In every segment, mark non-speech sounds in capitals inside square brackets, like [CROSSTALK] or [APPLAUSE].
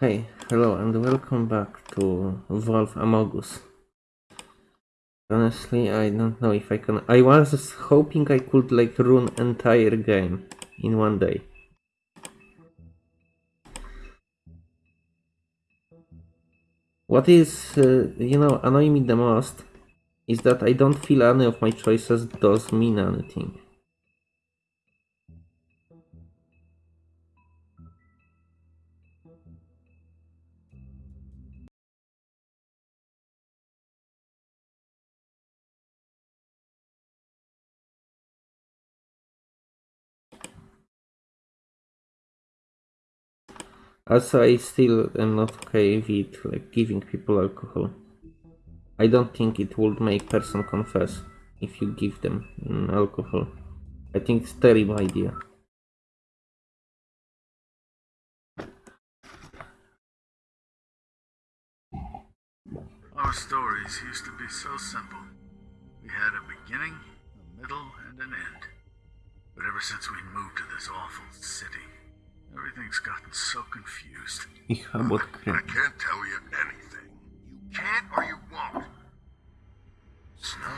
Hey, hello and welcome back to Wolf Amogus. Honestly, I don't know if I can. I was hoping I could like run entire game in one day. What is, uh, you know, annoying me the most is that I don't feel any of my choices does mean anything. Also, I still am not okay with like giving people alcohol. I don't think it would make person confess if you give them mm, alcohol. I think it's terrible idea. Our stories used to be so simple. We had a beginning, a middle, and an end. But ever since we moved to this awful city, everything's gotten so confused. [LAUGHS] Ich habe I can't tell you anything. You can't or you won't. Snow.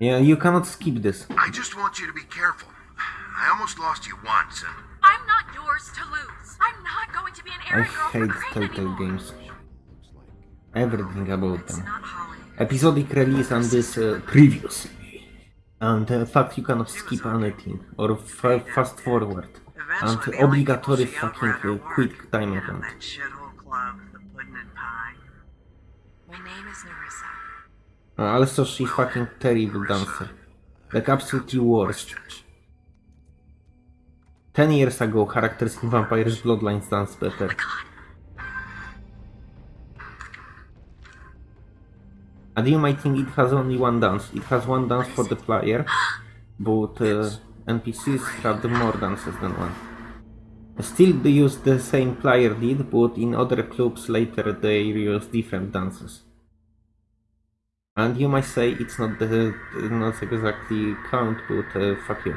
Yeah, you cannot skip this. I just want you to be careful. I almost lost you once, and I'm not yours to lose. I'm not going to be an I errand girl for hate Crane Telltale anymore. games. Everything about them. not Holly. Episodic release and this uh, previously. And the fact you cannot skip anything or fa fast forward. And Eventually, the only people obligatory she fucking outran uh, her quick work. time Yeah, event. That shithole club, the pudding and pie. My name is Nerissa. Uh, Also, she fucking terrible dancer. Like absolutely worst. Ten years ago, characters in Vampire's Bloodlines danced better. And you might think it has only one dance. It has one dance for the player, but uh, NPCs have more dances than one. Still, they use the same player did, but in other clubs later they use different dances. And you might say it's not the not exactly count, but uh, fuck you.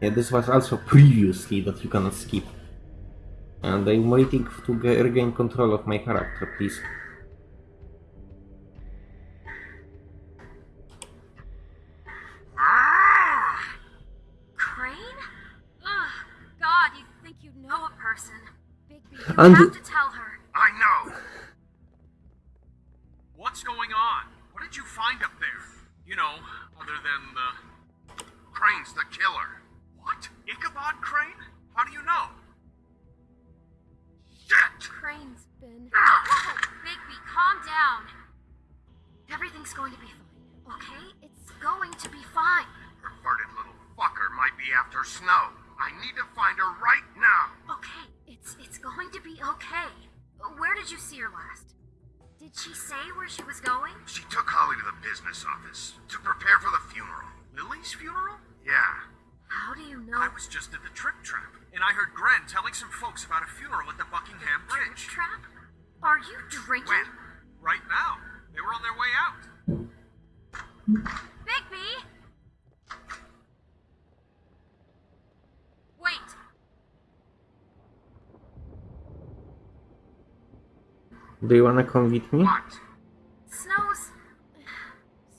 Yeah, this was also previously that you cannot skip. And I'm waiting to ge- regain control of my character, please. Ah! Crane? Ugh, God, you think you know a person. Bigby, you And- have to tell her. I know. What's going on? What did you find up there? You know, other than the. Crane's the killer. What? Ichabod Crane? How do you know? Calm down. Everything's going to be fine, okay? It's going to be fine. Perverted little fucker might be after Snow. I need to find her right now. Okay, it's it's going to be okay. Where did you see her last? Did she say where she was going? She took Holly to the business office to prepare for the funeral. Lily's funeral? Yeah. How do you know? I was just at the Trip Trap, and I heard Gren telling some folks about a funeral at the Buckingham Bridge. Trap? Are you drinking? When? Right now. They were on their way out. Bigby! Wait. Do you wanna come with me? What? Snow's.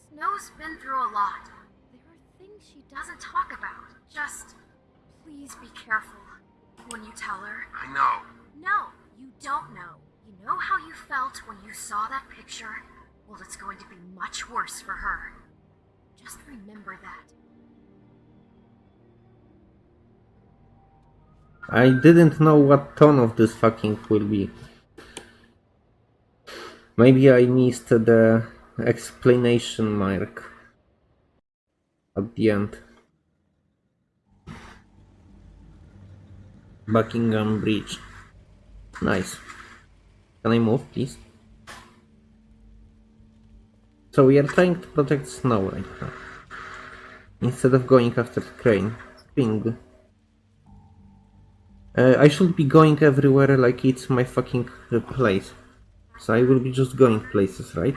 Snow's been through a lot. There are things she doesn't talk about. Just. Please be careful when you tell her. I know. No, you don't know. Know how you felt when you saw that picture? Well, it's going to be much worse for her. Just remember that. I didn't know what tone of this fucking will be. Maybe I missed the explanation mark at the end. Buckingham Bridge. Nice. Can I move, please? So we are trying to protect Snow right now. Instead of going after Crane. Ping. Uh, I should be going everywhere like it's my fucking place. So I will be just going places, right?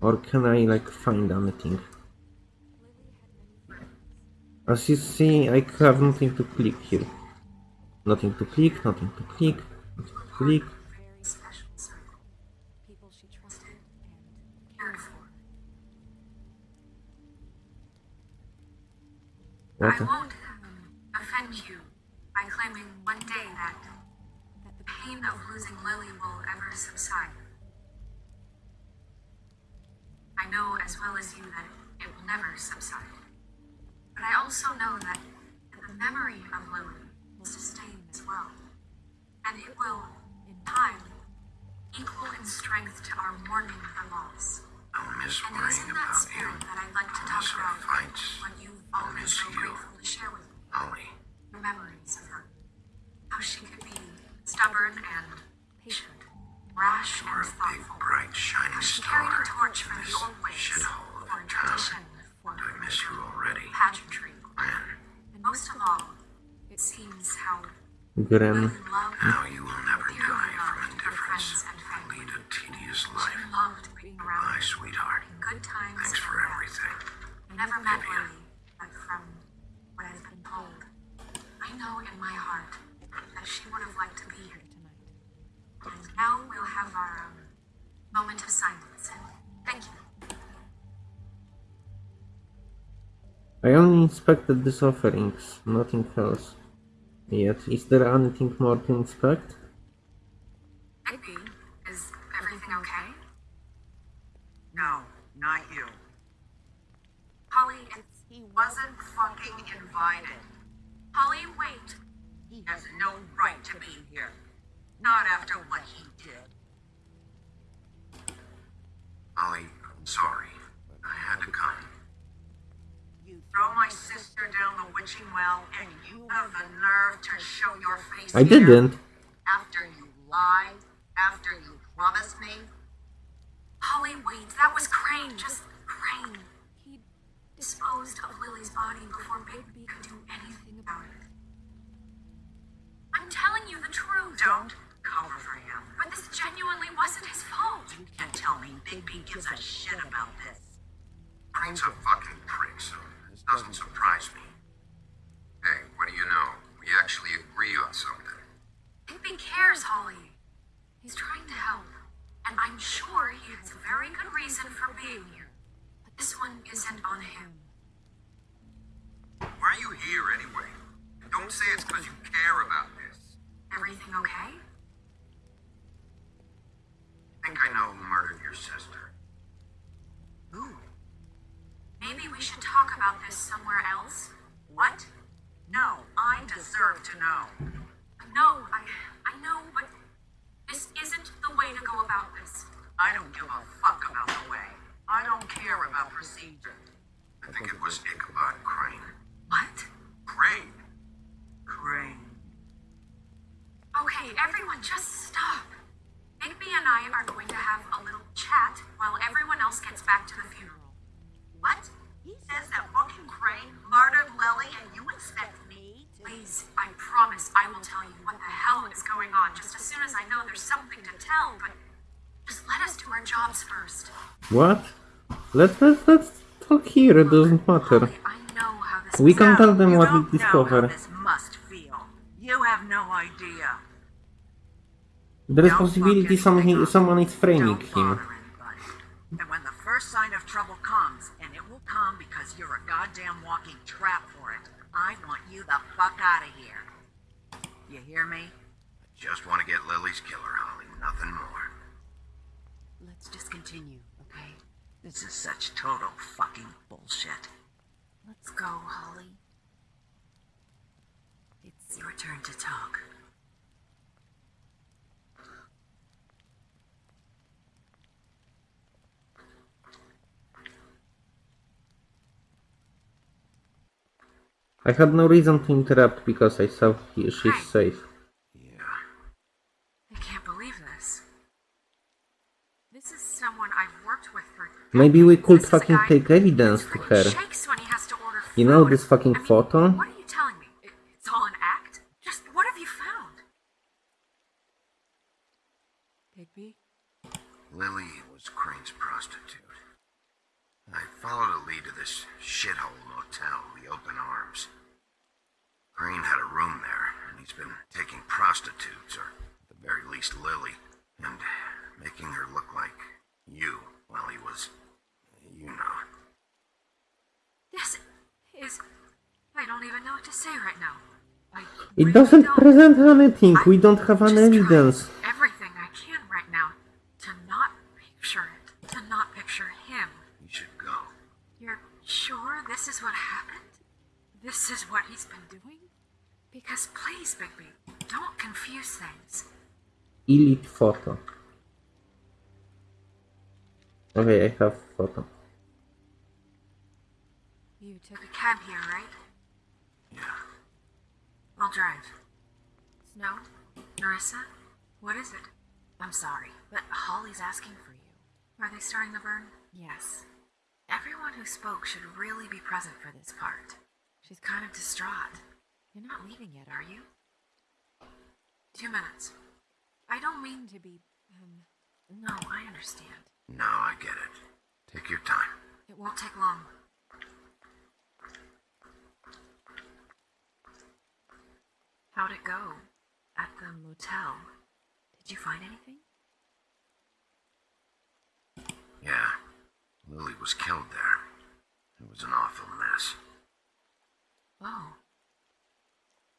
Or can I like find anything? As you see, I have nothing to click here. Nothing to click, nothing to click, click. Very special circle. People she trusted and cared for. What? I won't offend you by claiming one day that that the pain of losing Lily will ever subside. I know as well as you that it will never subside. But I also know that the memory of Lily will sustain as well. And it will, in time, equal in strength to our mourning her loss. I'll miss And it is worrying in that about you. spirit that I'd like to I'll talk miss our about fights. what you've all I'll been so you. grateful to share with me. Holly, Your memories of her. How she could be stubborn and patient, rash you're and a big, thoughtful. bright, shining How she star. carried a torch for This the old ways shithole for of a town. tradition, for I miss you already. pageantry. Man, And most of all, it seems how Gren. Lily loved how you will never die from loved her friends indifference. and family. Lead a tedious She life. loved being around Bye, her sweetheart. in good times Thanks and for everything. I never met Lily, but from what I've been told, I know in my heart that she would have liked to be here tonight. And now we'll have our um, moment of silence. Thank you. I only inspected these offerings, nothing else. Yet, is there anything more to inspect? Igby, is everything okay? No, not you. Holly, it's He wasn't fucking invited. Holly. Wait. He has no right to be here. Not after what he did. Holly, I'm sorry. I had to come. You throw my sister down the witching well, and you have the nerve to show your face I didn't. After you lied, after you promised me, Holly, wait. That was Crane. Just Crane. He disposed of Lily's body before Bigby could do anything about it. I'm telling you the truth. don't cover for him. But this genuinely wasn't his fault. You can't tell me Bigby gives a shit about this. Crane's a fucking prick, so this doesn't surprise me. Hey, what do you know? We actually agree on something. Bigby cares, Holly. He's trying to help. And I'm sure he has a very good reason for being here. But this one isn't on him. Why are you here anyway? Don't say it's because you care about this. Everything okay? What? Let's, let's, let's talk here, it doesn't matter. Holly, I know how this We can tell them what we know discover. this must feel. You have no idea. There is possibility fuck something, someone is framing him. And when the first sign of trouble comes, and it will come because you're a goddamn walking trap for it, I want you the fuck out of here. You hear me? I Just want to get Lily's killer, Holly. Nothing more. Let's just continue, okay? This is such total fucking bullshit. Let's go, Holly. It's your turn to talk. I had no reason to interrupt because I saw he, she's Hi. safe. Yeah. I can't believe this. This is someone I've worked with for. Maybe we could This is a fucking take evidence to her. Shakes when he has to order You know this fucking photo? What are you telling me? It's all an act? Just what have you found? Bigby? Lily was Crane's prostitute. I followed a lead to this shithole motel, the Open Arms. Crane had a room there, and he's been taking prostitutes, or at the very least Lily, and making her look like you while he was, you know. This is. I don't even know what to say right now. I It really doesn't don't. present anything. We I'm don't have any just evidence. Everything I can right now to not picture it, to not picture him. You should go. You're sure this is what happened? This is what he's been doing? Because please, Bigby, don't confuse things. Elite photo. Okay, I have photo. You took a cab here, right? Yeah. I'll drive. Snow? Nerissa? What is it? I'm sorry, but Holly's asking for you. Are they starting the burn? Yes. Everyone who spoke should really be present for this part. She's kind of distraught. You're not leaving yet, are you? Two minutes. I don't mean to be, um. No, I understand. No, I get it. Take your time. It won't take long. How'd it go? At the motel? Did you find anything? Yeah. Lily was killed there. It was an awful mess. Oh.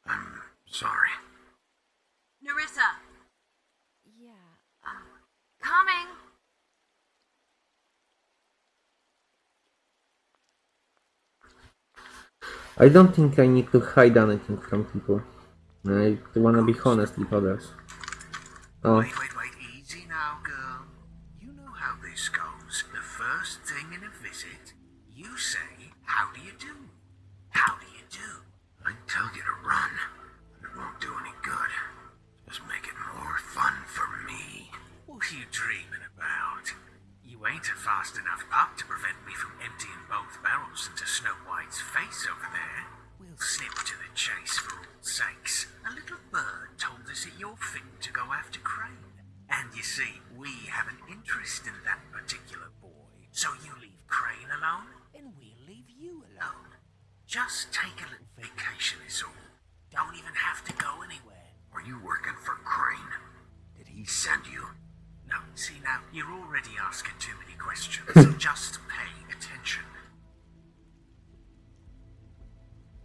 I'm sorry. Nerissa! Yeah, um. Coming! I don't think I need to hide anything from people. I wanna be honest with others. Oh, Wait, wait, wait. Easy now, girl. You know how this goes. The first thing in a visit, you say, How do you do? How do you do? I'd tell you to run, it won't do any good. Just make it more fun for me. What are you dreaming about? You ain't a fast enough pup to prevent me from emptying both barrels into Snow White's face over there. Snip to the chase for all sakes. A little bird told us that you're fit to go after Crane. And you see, we have an interest in that particular boy. So you leave Crane alone, and we'll leave you alone. Just take a little vacation is all. Don't even have to go anywhere. Are you working for Crane? Did he send you? No, see now, you're already asking too many questions. so [LAUGHS] just pay attention.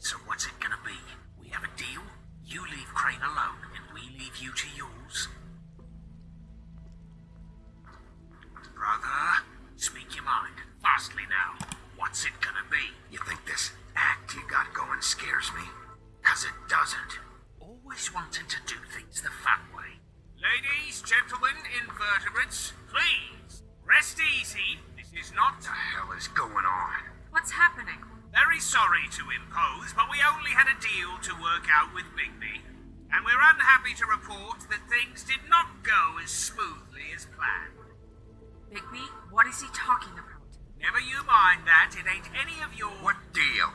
So what's it gonna be? We have a deal? You leave Crane alone, and we leave you to yours? Brother, speak your mind. To impose, but we only had a deal to work out with Bigby. And we're unhappy to report that things did not go as smoothly as planned. Bigby, what is he talking about? Never you mind that, it ain't any of your. What deal?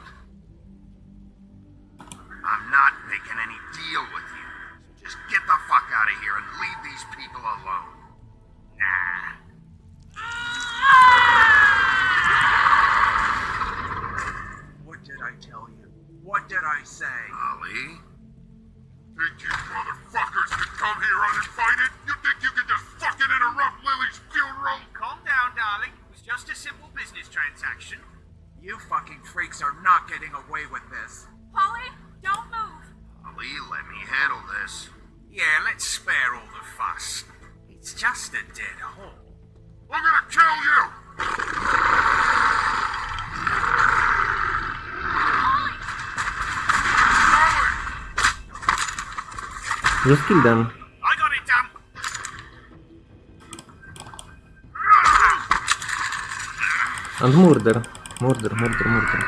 Just kill them. I got it done. And murder. Murder, murder, murder.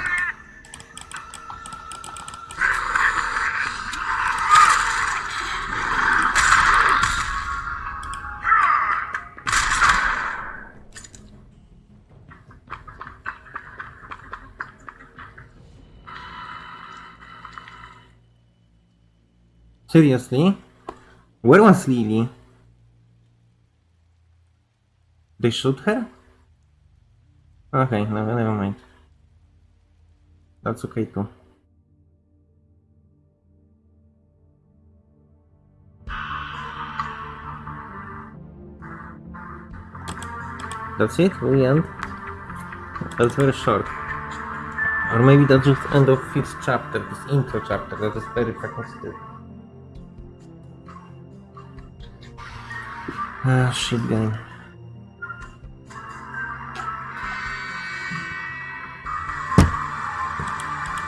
Seriously? Where was Lily? They shoot her? Okay, no, never mind. That's okay too. That's it? We end? That's very short. Or maybe that's just end of fifth chapter, this intro chapter, that is very fucking stupid. Ah, shit game.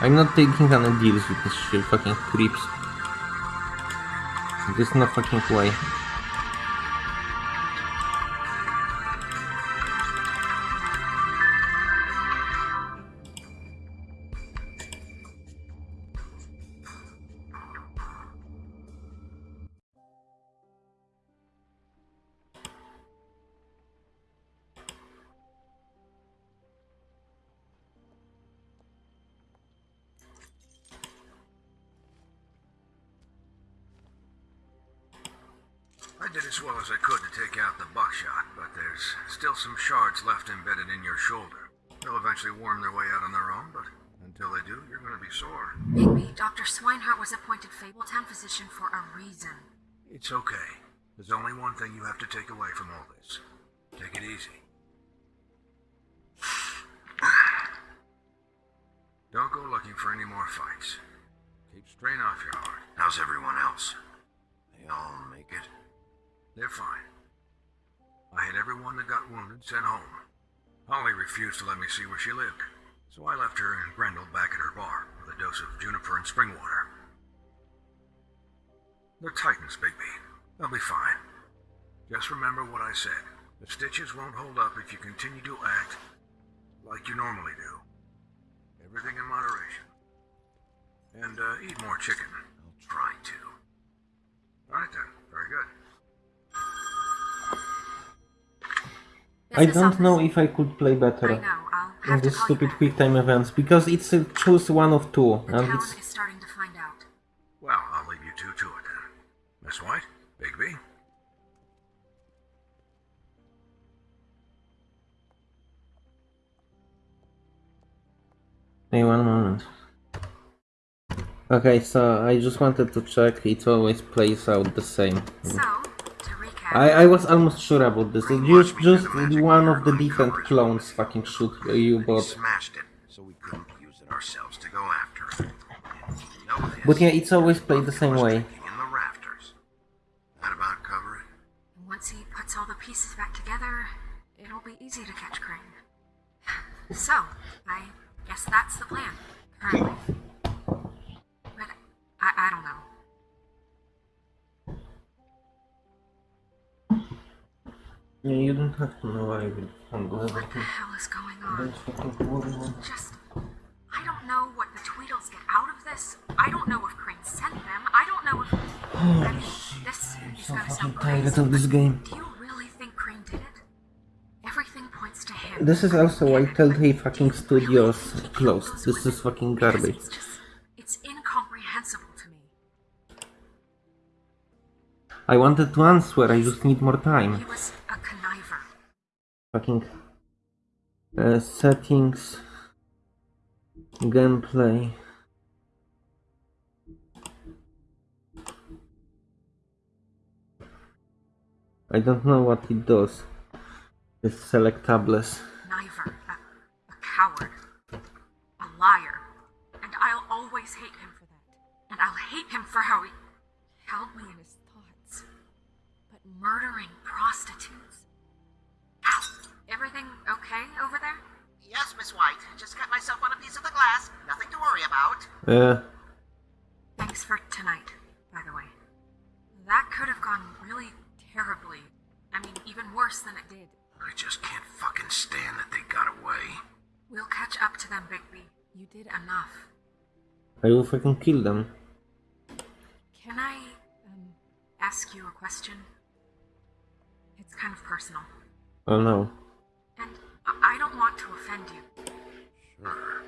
I'm not taking any deals with this shit, fucking creeps. There's no fucking way. Left embedded in your shoulder. They'll eventually worm their way out on their own, but until they do, you're gonna be sore. Bigby, Dr. Swineheart was appointed Fabletown physician for a reason. It's okay. There's only one thing you have to take away from all this. Take it easy. [SIGHS] Don't go looking for any more fights. Keep strain off your heart. How's everyone else? They all make it? They're fine. I had everyone that got wounded sent home. Holly refused to let me see where she lived, so I left her and Grendel back at her bar with a dose of juniper and spring water. They're Titans, Bigby. They'll be fine. Just remember what I said. The stitches won't hold up if you continue to act like you normally do. Everything in moderation. And uh, eat more chicken. I'll try to. All right then. Very good. I don't know if I could play better know, in have these stupid quick time events because it's a choose one of two The and it's is starting to find out. Well, I'll leave you two to it then. Miss White, Bigby. Hey, one moment. Okay, so I just wanted to check. It always plays out the same. So, to recap, I, I was almost sure about this. It just just one of the different clones fucking shoot you, We but smashed it, so we couldn't use it ourselves to go after it. And you know this. but yeah, it's always played the same way. In the rafters. That about cover it? once he puts all the pieces back together, it'll be easy to catch Crane. So, I guess that's the plan, currently. But I, I don't know. Yeah, you don't have to know. I will handle What the hell is going on? Don't fucking worry. man. Just. I don't know what the Tweedles get out of this. I don't know if Crane sent them. I don't know if. Oh, I mean, this is so gonna fucking sound tired crazy. of this game. Do you really think Crane did it? Everything points to him. This is also why Telltale fucking do you really studios closed. This is fucking garbage. It's just. It's incomprehensible to me. I wanted to answer, I just need more time. He was a conniver. Fucking uh, settings, gameplay. I don't know what it does. It's selectables. Conniver. A, a coward. A liar. And I'll always hate him for that. And I'll hate him for how he held me in his thoughts. But murdering prostitutes. Ow! Everything okay over there? Yes, Miss White. Just cut myself on a piece of the glass. Nothing to worry about. Uh, Thanks for tonight, by the way. That could have gone really terribly. I mean, even worse than it did. I just can't fucking stand that they got away. We'll catch up to them, Bigby. You did enough. I will fucking kill them. Can I um, ask you a question? It's kind of personal. Oh no. I don't want to offend you. Sure.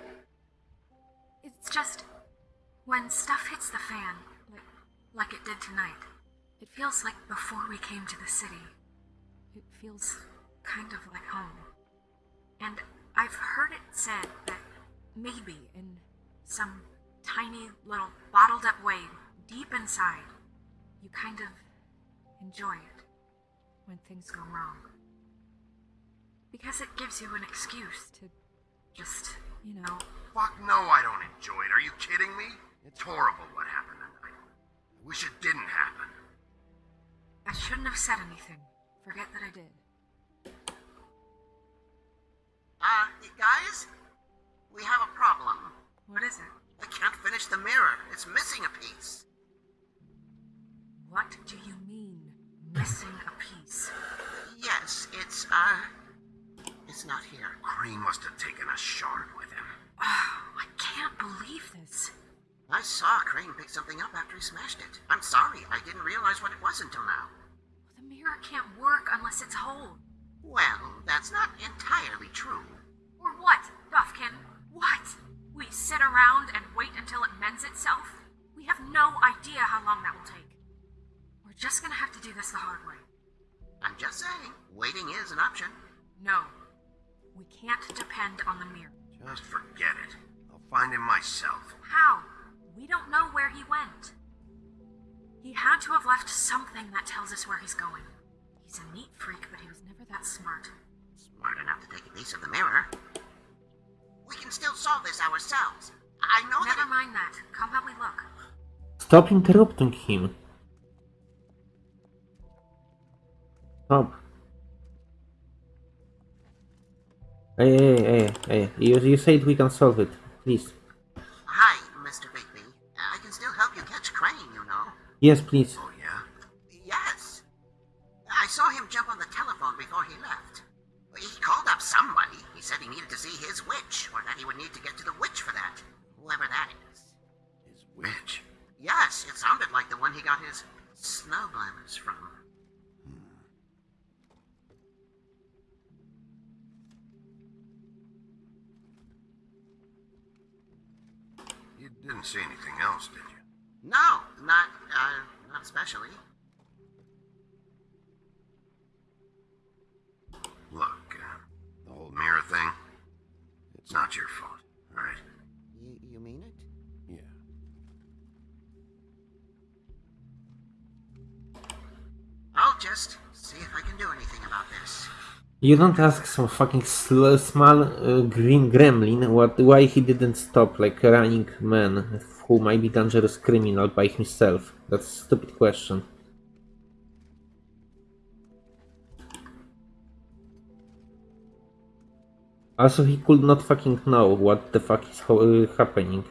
It's just when stuff hits the fan, like, like it did tonight, it feels like before we came to the city. It feels kind of like home. And I've heard it said that maybe in some tiny little bottled up way, deep inside, you kind of enjoy it when things go wrong. Because it gives you an excuse to just, you know, Fuck no, I don't enjoy it. Are you kidding me? It's horrible what happened tonight. I wish it didn't happen. I shouldn't have said anything. Forget that I did. Uh, guys? We have a problem. What is it? I can't finish the mirror. It's missing a piece. What do you mean, missing a piece? Yes, it's, uh, it's not here. Crane must have taken a shard with him. Oh, I can't believe this. I saw Crane pick something up after he smashed it. I'm sorry, I didn't realize what it was until now. The mirror can't work unless it's whole. Well, that's not entirely true. Or what, Buufkin? What? We sit around and wait until it mends itself? We have no idea how long that will take. We're just gonna have to do this the hard way. I'm just saying, waiting is an option. No. We can't depend on the mirror. Just forget it. I'll find him myself. How? We don't know where he went. He had to have left something that tells us where he's going. He's a neat freak, but he was never that smart. Smart enough to take a piece of the mirror. We can still solve this ourselves. I know that. Never mind that. Come help me look. Stop interrupting him. Stop. Hey, hey, hey, hey. You, you said we can solve it. Please. Hi, Mr. Bigby. I can still help you catch Crane, you know. Yes, please. Oh, yeah? Yes. I saw him jump on the telephone before he left. He called up somebody. He said he needed to see his witch, or that he would need to get to the witch for that. Whoever that is. His witch. Yes, it sounded like the one he got his snow glamours from. You didn't see anything else, did you? No, not, uh, not especially. Look, uh, the whole mirror thing, it's not your fault, right? You, you mean it? Yeah. I'll just see if I can do anything about this. You don't ask some fucking small uh, green gremlin what why he didn't stop like a running man who might be dangerous criminal by himself. That's a stupid question. Also, he could not fucking know what the fuck is uh, happening.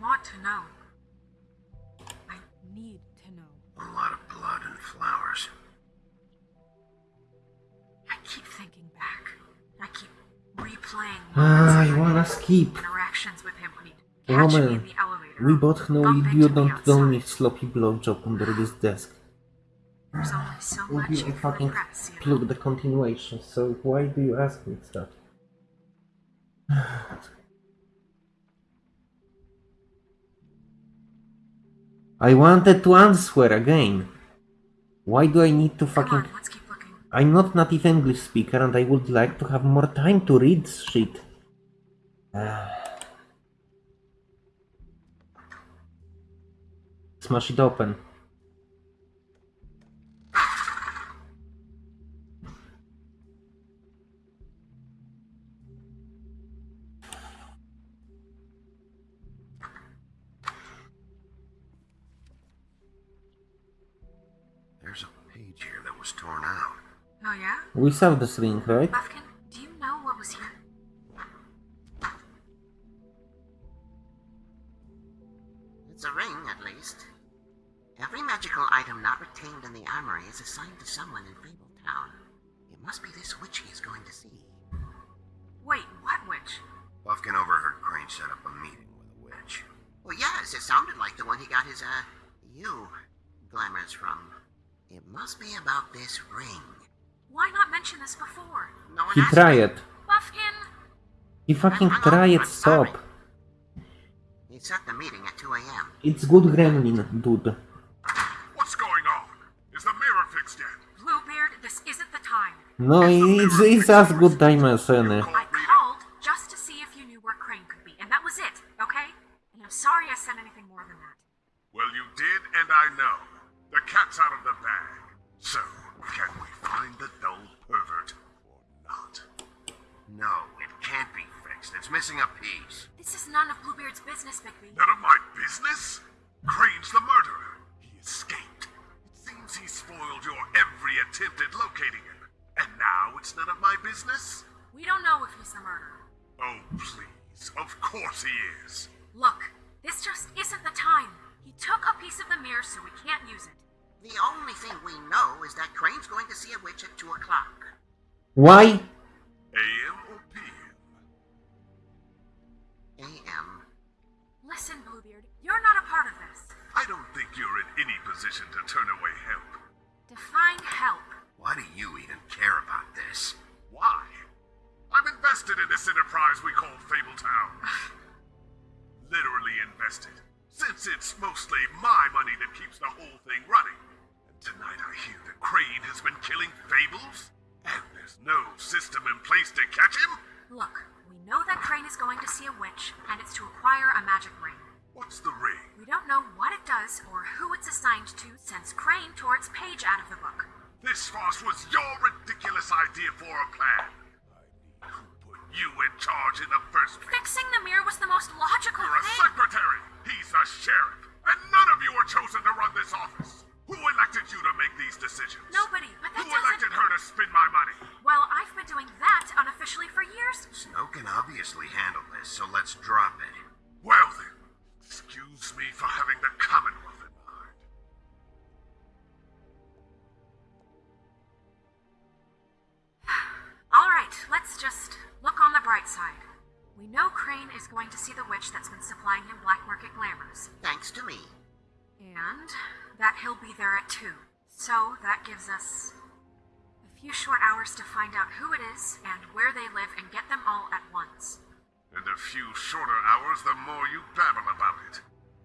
Want to know. I need to know. A lot of blood and flowers. I keep thinking back. I keep replaying Ah, you I of wanna skip. interactions with him when he'd catch me in the elevator. we both know bump you don't don't need sloppy blowjob under this desk. There's only so Would much you you can fucking repress, you know? plug the continuation, so why do you ask me stuff? [SIGHS] I wanted to answer again. Why do I need to fucking... on, let's keep looking. I'm not native English speaker and I would like to have more time to read shit. [SIGHS] Smash it open. We saw this link, right? Buufkin, do you know what was here? It's a ring, at least. Every magical item not retained in the armory is assigned to someone in Fabletown. It must be this witch he is going to see. Wait, what witch? Buufkin overheard Crane set up a meeting with a witch. Well, yes, it sounded like the one he got his, uh, you glamours from. It must be about this ring. Why not mention this before? No one He asked tried it. Buufkin! He fucking I'm- I'm- tried stop. He set the meeting at 2 a.m. It's good gremlin, dude. What's going on? Is the mirror fixed yet? Bluebeard, this isn't the time. No, it's, it's as good time as any. I called just to see if you knew where Crane could be, and that was it, okay? And I'm sorry I said anything more than that. Well, you did, and I know. The cat's out of the bag. It's missing a piece. This is none of Bluebeard's business, Bigby. None of my business? Crane's the murderer. He escaped. It seems he spoiled your every attempt at locating him. And now it's none of my business? We don't know if he's the murderer. Oh, please. Of course he is. Look, this just isn't the time. He took a piece of the mirror, so we can't use it. The only thing we know is that Crane's going to see a witch at 2 o'clock. Why? Position to turn away help. Define help. Why do you even care about this? Why? I'm invested in this enterprise we call Fabletown. [SIGHS] Literally invested. Since it's mostly my money that keeps the whole thing running. And tonight I hear that Crane has been killing Fables? And there's no system in place to catch him? Look, we know that Crane is going to see a witch, and it's to acquire a magic ring. What's the ring? We don't know what it does or who it's assigned to since Crane tore its page out of the book. This farce was your ridiculous idea for a plan. I mean, who put you in charge in the first place? Fixing the mirror was the most logical You're a secretary. He's a sheriff. And none of you were chosen to run this office. Who elected you to make these decisions? Nobody, but that Who doesn't. elected her to spend my money? Well, I've been doing that unofficially for years. Snow can obviously handle this, so let's drop it. Well then, excuse me for having the Commonwealth in mind. [SIGHS] All right, let's just look on the bright side. We know Crane is going to see the witch that's been supplying him black market glamours, Thanks to me. and that he'll be there at 2. So that gives us a few short hours to find out who it is and where they live and get them all at once. And a few shorter hours, the more you babble about it.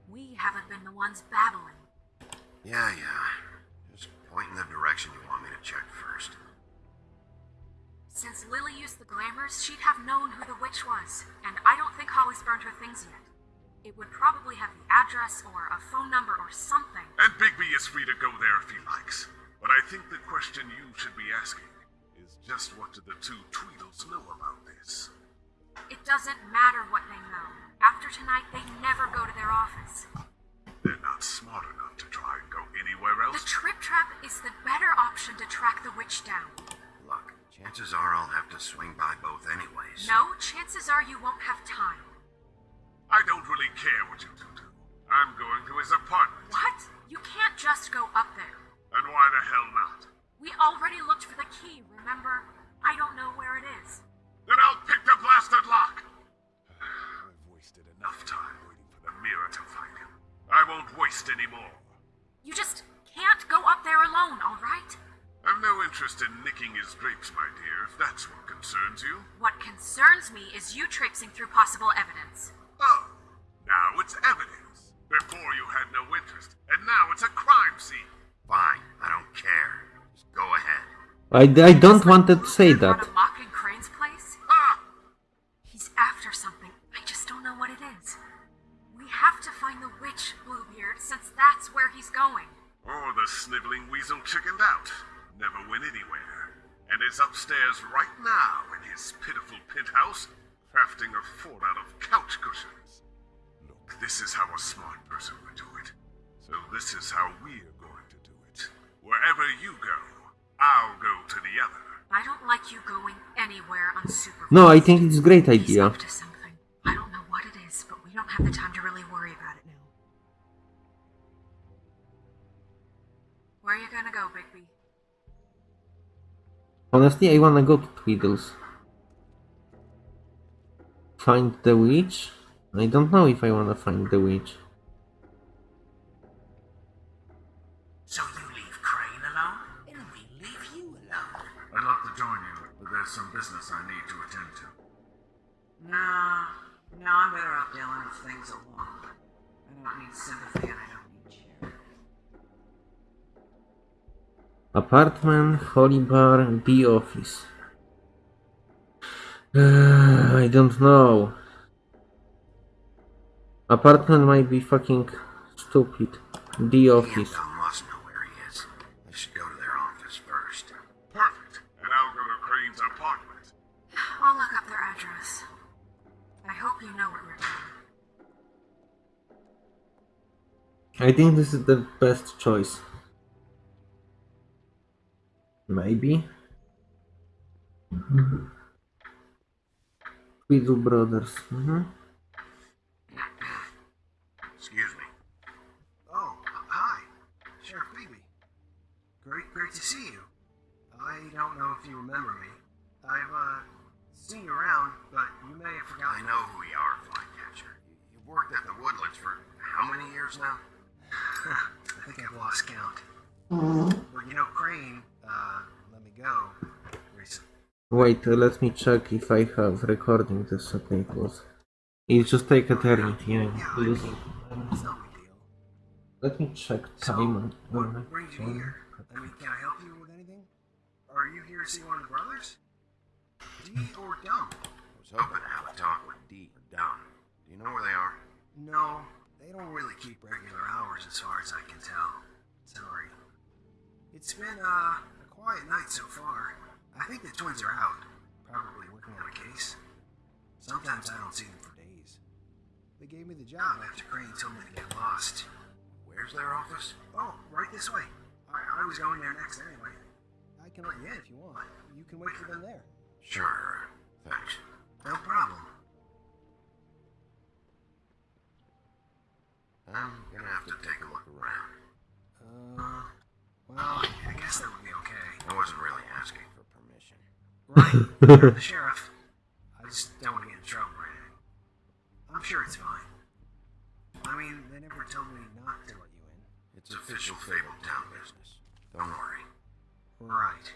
We haven't been the ones babbling. Yeah, yeah. Just point in the direction you want me to check first. Since Lily used the glamours, she'd have known who the witch was, and I don't think Holly's burned her things yet. It would probably have the address or a phone number or something. And Bigby is free to go there if he likes. But I think the question you should be asking is just what do the two Tweedles know about this? It doesn't matter what they know. After tonight, they never go to their office. They're not smart enough to try and go anywhere else. The trip trap is the better option to track the witch down. Look, chances are I'll have to swing by both anyways. No, chances are you won't have time. I don't really care what you do. I'm going to his apartment. What? You can't just go up there. And why the hell not? We already looked for the key, remember? I don't know where it is. Then I'll pick the blasted lock! I've wasted enough time waiting for the mirror to find him. I won't waste any more. You just can't go up there alone, alright? I've no interest in nicking his drapes, my dear, if that's what concerns you. What concerns me is you traipsing through possible evidence. Oh, now it's evidence. Before you had no interest, and now it's a crime scene. Fine, I don't care. Just go ahead. I, I don't want to say that. No, I think it's a great idea. up to something. I don't know what it is, but we don't have the time to really worry about it now. Where are you gonna go, Bigby? Honestly, I wanna go to Tweedles. Find the witch? I don't know if I wanna find the witch. Apartment, Holy Bar, B Office. Uh, [SIGHS] I don't know. Apartment might be fucking stupid. B Office. Bell must know where he is. I should go to their office first. Perfect. And I'll go to Crane's apartment. I'll look up their address. I hope you know what we're doing. I think this is the best choice. Maybe. Tweedle Brothers. hmm Excuse me. Oh, hi. Sheriff Bigby. Great, great to see you. I don't know if you remember me. I've, uh, seen you around, but you may have forgotten. I know who you are, Flycatcher. You, you've worked at the Woodlands for how many years now? [LAUGHS] I think I've lost count. But you know, Crane, uh, let me go recently. Wait, uh, let me check if I have recording this subtitles. It just take eternity. I'm losing. It's no big deal. Let me check So, time. what brings you here? I mean, can I help you with anything? Are you here to see one of the brothers? Dee or Dum? I was hoping to have a talk with D or Dunn. Do you know where they are? No, they don't really keep regular hours as far as I can tell. Sorry. It's been, uh, a quiet night so far. I think the twins are out, probably working on a case. Sometimes I don't see them for days. They gave me the job after Crane told me to get lost. Where's their office? Oh, right this way. I, I was going there next anyway. I can you in if you want. You can wait for them there. Sure. Thanks. No problem. I'm gonna have to take a look around. Uh, well, I guess that would be okay. I wasn't really asking for permission. Right, you're [LAUGHS] the sheriff. I just don't want to get in trouble or anything. I'm sure it's fine. I mean, they never told me not to let you in. It's official Fabletown business. Don't worry. Right.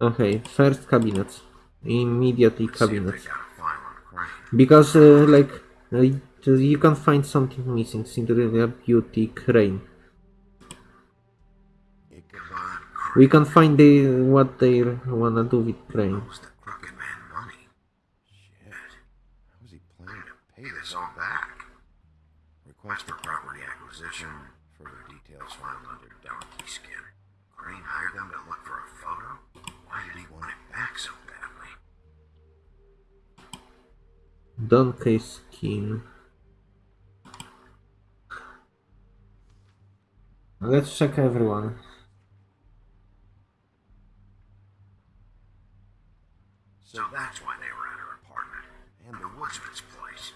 Okay, first cabinet. Immediately Let's see if they cabinet. got a file on Crane. Because, uh, like, uh, you can find something missing. Cinderella Beauty Crane. We can find the, what they wanna do with Crane. Crane was the crooked man money. Shit. How he planning to pay this all back? Request for property acquisition. Further details filed under donkey skin. Crane hired them to look for a photo? Why did he want it back so badly? Donkey Skin. Let's check everyone. So that's why they were at her apartment. And the woodsman's place.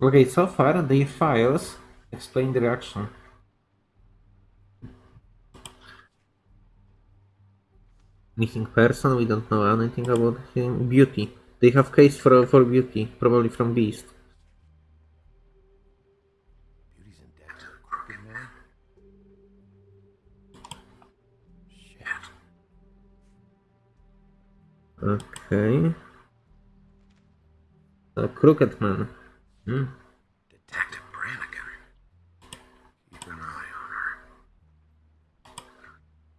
Okay, so far the files explain the reaction. Missing person, we don't know anything about him. Beauty. They have case for for beauty, probably from Beast. Beauty's in debt to the crooked man? Okay. A crooked man. Hmm. Detective Brannigan. Keep an eye on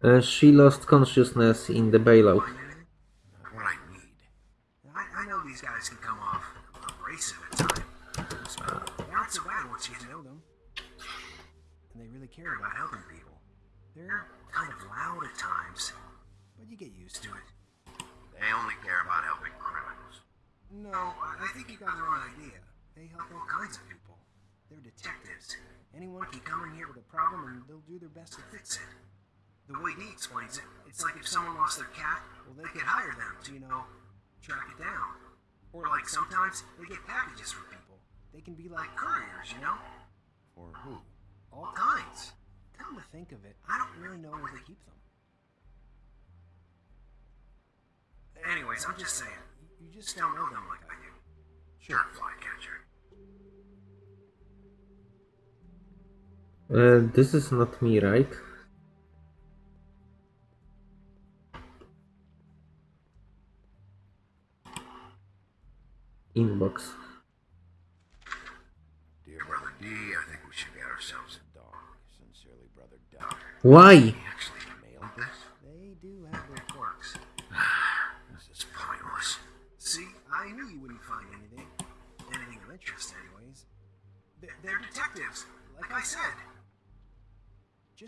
her. Uh, she lost consciousness in the bailout. Not what I need. I, I know these guys can come off abrasive at times. but aren't so bad once you know them. And they really care about helping people. They're kind of loud at times, but you get used to it. They only care about helping criminals. No, oh, I I think you got the wrong idea. They help all kinds of people. They're detectives. Anyone can come in here with a problem and they'll do their best to fix it. The way he explains it, it's like if someone lost their cat, well, they could hire them to, you know, track it down. Or like sometimes they get packages from people. They can be like couriers, you know? For who? All kinds. Come to think of it, I don't really know where they keep them. Anyways, I'm just saying. You, just don't know them like I do. Sure, flycatcher. Uh, this is not me, right? Inbox. Dear brother D, I think we should get ourselves a dog. Sincerely, brother Doc. Why?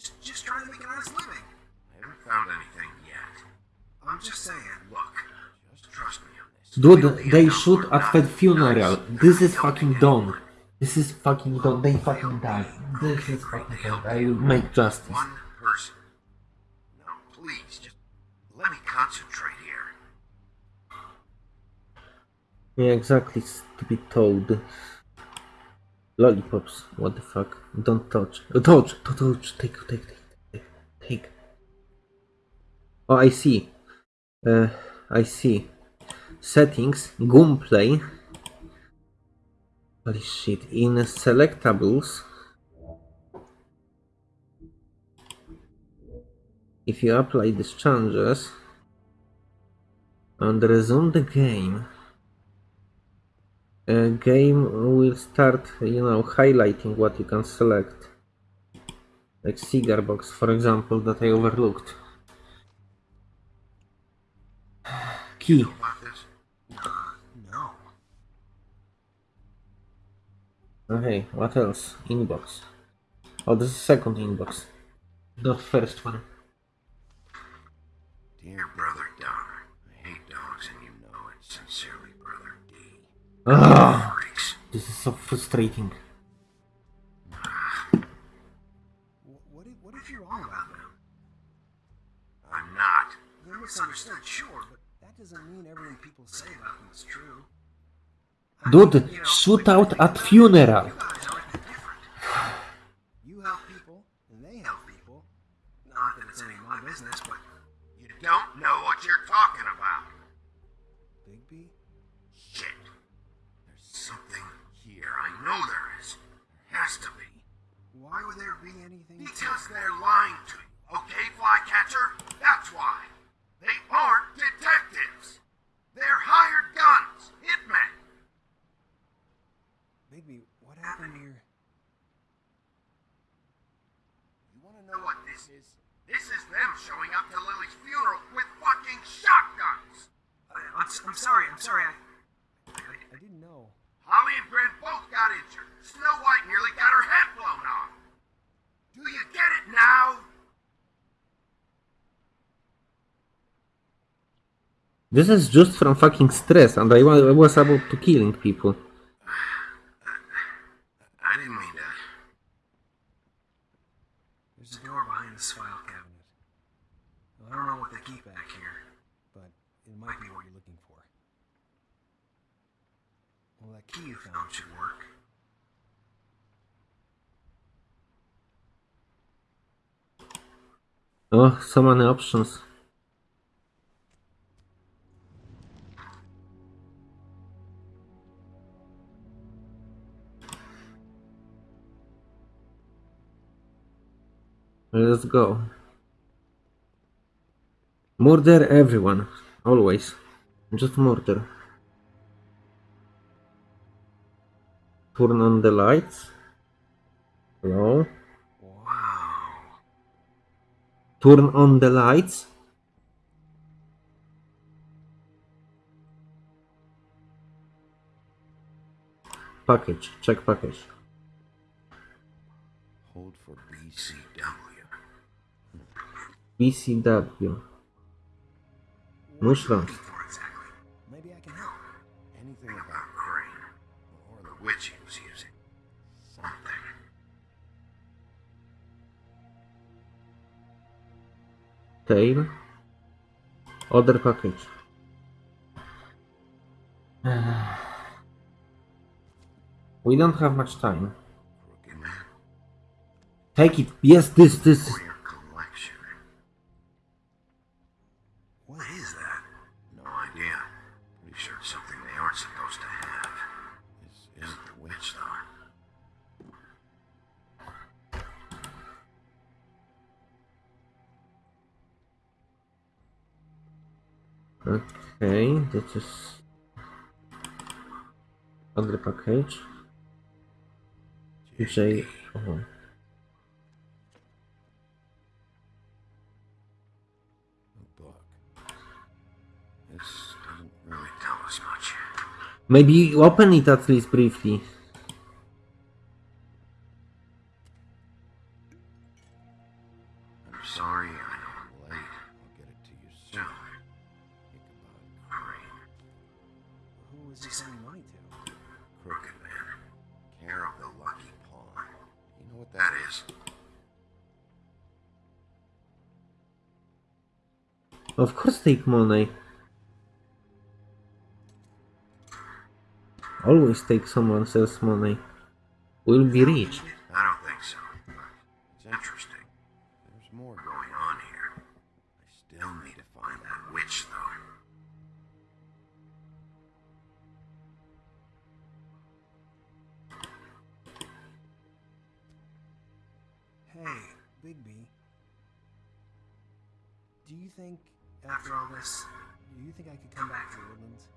Just, just trying to make a nice living. I haven't found anything yet. I'm just saying. Look, just trust me. Dude, they shoot at the funeral. This is fucking done. This is fucking done. They fucking die. This is fucking done. I will make justice. One person. Now, please, just let me concentrate here. Yeah, exactly, stupid toad. Lollipops, what the fuck? Don't touch. Uh, touch! Touch! touch. Take, take, take, take, take. Oh, I see. Uh, I see. Settings, Gunplay. Holy shit. In selectables. If you apply these changes and resume the game, a game will start, you know, highlighting what you can select. Like cigar box, for example, that I overlooked. [SIGHS] Key. Know about this? No. Okay, what else? Inbox. Oh, this is second inbox. Not first one. Dear Brother Doc, I hate dogs and you know it. Sincerely, Brother D. Ah, Freaks. this is so frustrating. What if, what if you're wrong about them? I'm not. They're misunderstood, sure, but that doesn't mean everything people say about them is true. I Dude, mean, you know, shootout at funeral. To... They're lying to you. Okay, Flycatcher? That's why. They aren't detectives. They're hired guns. Hitmen. Bigby, what happened your... You want to know what this is? This is them showing up to Lily's funeral with fucking shotguns. I, I'm, s- I'm sorry, I'm sorry, I, I... I didn't know. Holly and Brent both got injured. Snow White nearly got her head. You get it now? This is just from fucking stress, and I I was about to killing people. I didn't mean that. There's a door behind this file cabinet. I don't know what they keep back here, but it might be what you're looking for. Well, that key you found should work. Oh, so many options. Let's go. Murder everyone. Always. Just murder. Turn on the lights. Turn on the lights. Package. Check package. Hold for BCW. BCW. What Tail. Other package. We don't have much time. Take it. Yes, this, this. Okay, this is. Other package. J. Oh. A book. Doesn't really tell us much. Maybe open it at least briefly. Of course take money. Always take someone else's money. We'll be rich. I don't think so. It's interesting. There's more going on here. I still need to find that witch, though. Hey, Bigby. Do you think, after all this, do you think I could come back to the Woodlands?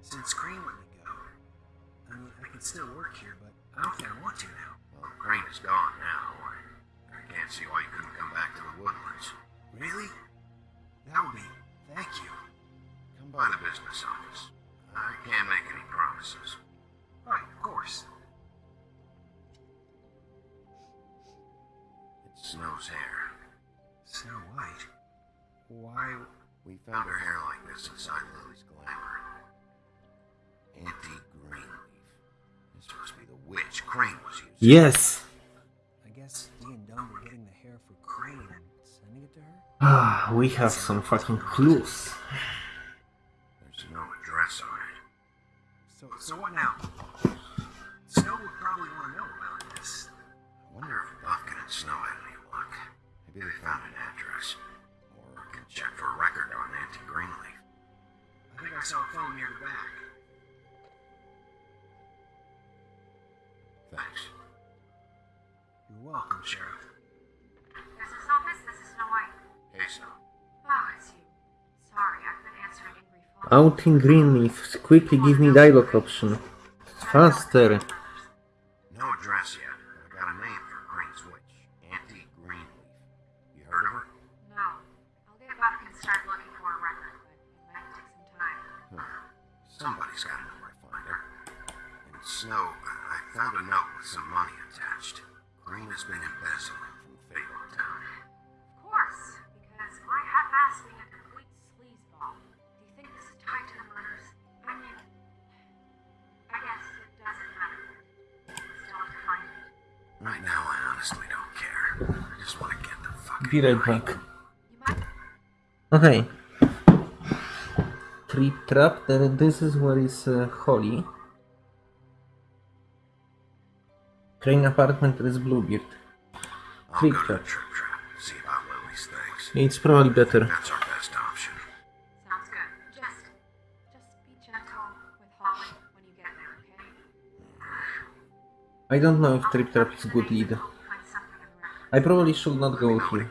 Since Crane let me go. I mean, I could still work here, but I don't think I want to now. Well, Crane is gone now. I, I can't see why you couldn't come back to the woodlands. Really? That would be. Thank you. Come by the business office. I can't make any promises. Right, of course. It's Snow's hair. Snow White. Why? We found her hair like this inside Lily's glamour. Auntie Greenleaf. This must be the witch Crane was using. Yes! I guess Dee and Dum were getting the hair for Crane and sending it to her? Ah, we have some fucking clues. There's no address on it. So, so what now? I saw a phone near the back. Thanks. You're welcome, Sheriff. Business office, this is Snow White. Hey, Snow. Oh, it's you. Sorry, I've been answering angry phones. Out in Greenleaf, quickly give me dialogue option. Faster. Green has been embezzling from Fable Of course, because my half-ass being a complete sleazeball. Do you think this is tied to the murders? I mean, I guess it doesn't matter. Still have to find it. Right now, I honestly don't care. I just want to get the fuck Be right back. Okay. Trip trap, then this is where is uh, Holly. Trip trap, see about Lily's things. It's probably better. That's our best option. Sounds good. Just, just be gentle with Holly when you get there, okay? I don't know if Trip Trap is good lead. Find something in the record. I probably should not go Know what here.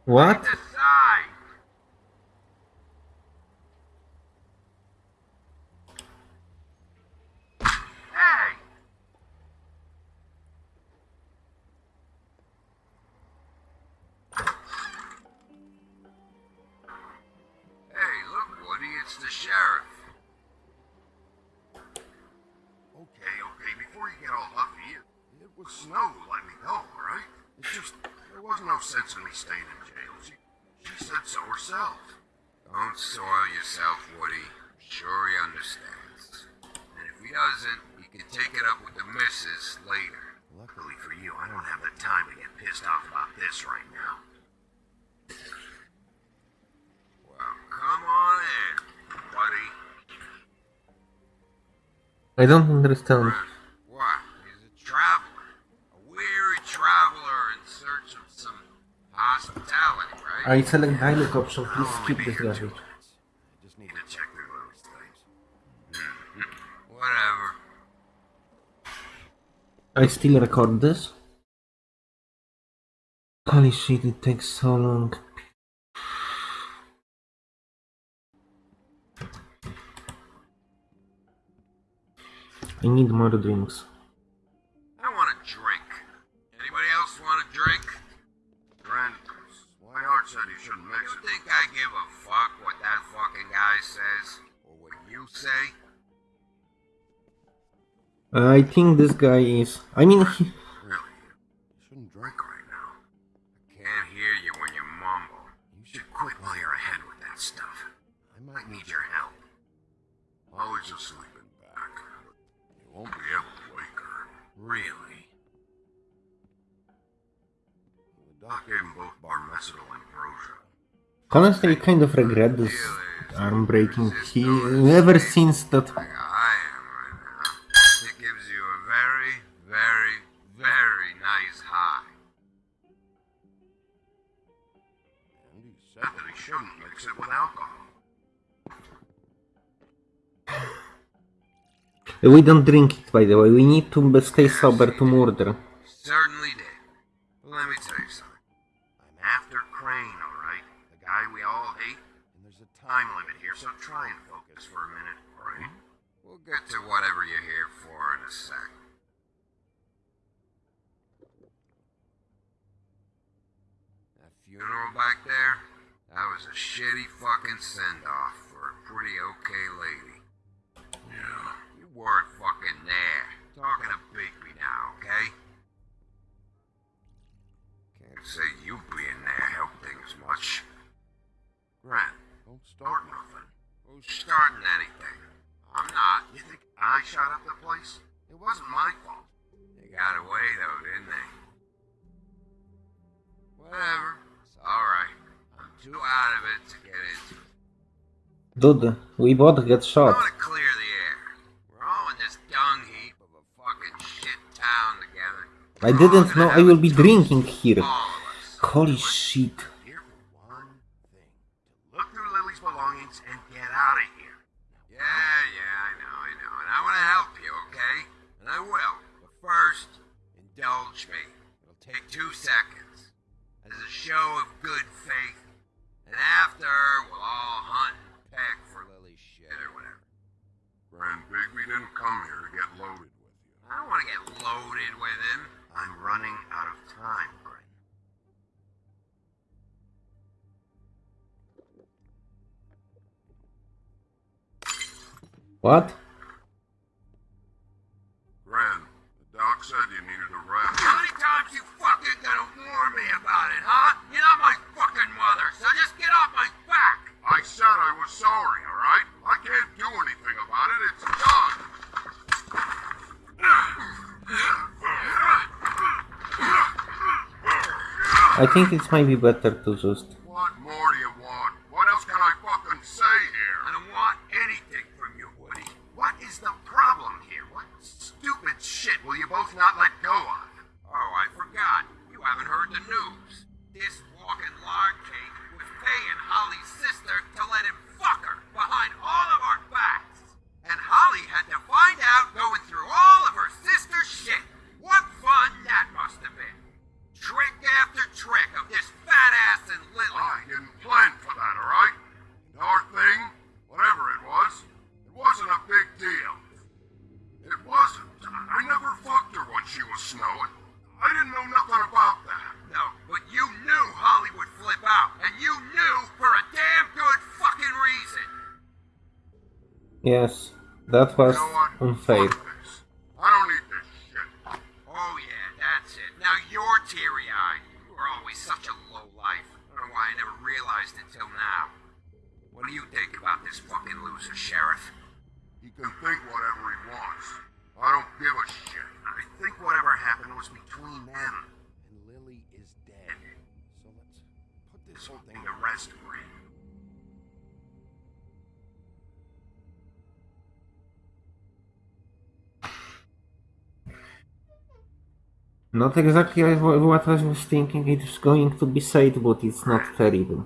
no sense in me staying in jail. She, she said so herself. Don't soil yourself, Woody. I'm sure he understands. And if he doesn't, he can take it up with the missus later. Luckily for you, I don't have the time to get pissed off about this right now. Well, come on in, buddy. I don't understand. What? He's a traveler. A weary traveler in search of some hospitality, right? I select dialogue option, please I'll skip this here two dialogue. minutes. I just need to check through those things. Hmm, hmm, hmm. Whatever. I still record this? Holy shit, it takes so long. I need more drinks. I want a drink. Anybody else want a drink? Brent, Swineheart said you shouldn't mix it. You think I give a fuck what that fucking guy says? Or what you say? I think this guy is. I mean, he, [LAUGHS] honestly, I kind of regret this arm breaking. He ever since that. Like I am right now. It gives you a very, very, very nice high. And that he shouldn't mix it with alcohol. We don't drink it, by the way. We need to stay sober to murder. So try and focus for a minute, alright? We'll get to whatever you're here for in a sec. That funeral back there? That was a shitty fucking send off for a pretty okay lady. Yeah. You weren't fucking there. Talking to Bigby now, okay? Can't say you being there helped things much. Grant, don't start nothing. Who's starting anything? I'm not. You think I shot up the place? It wasn't my fault. They got away though, didn't they? Whatever. It's alright. I'm too out of it to get into it. Dude, we both get I shot. want to clear the air. We're all in this dung heap of a fucking shit town together. I didn't know I will be drinking here. All of us. Holy shit. Show of good faith. And after, we'll all hunt and peck for Lily's shit or whatever. Grand Bigby didn't come here to get loaded with you. I don't want to get loaded with him. I'm running out of time, Grin. What? Huh? You're not my fucking mother, so just get off my back! I said I was sorry, alright? I can't do anything about it. It's done. I think it might be better to just. What more that was You know what? unfair. Not exactly what I was thinking. It's going to be sad, but it's not terrible.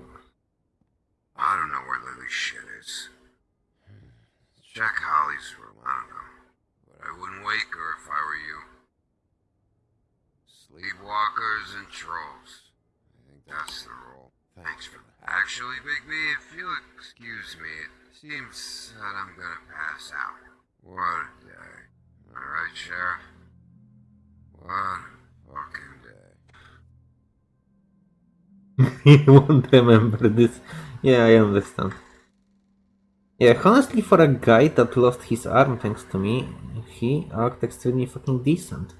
I don't know where Lily's shit is. Check Holly's room, I don't know. But I wouldn't wake her if I were you. Sleepwalkers and trolls. I think that's the rule. Thanks for that. Actually, Big B, if you'll excuse me, it seems that I'm gonna pass out. What a day. Am I right, Sheriff? What a fucking [LAUGHS] you won't remember this. Yeah, I understand. Yeah, honestly, for a guy that lost his arm thanks to me, he acted extremely fucking decent.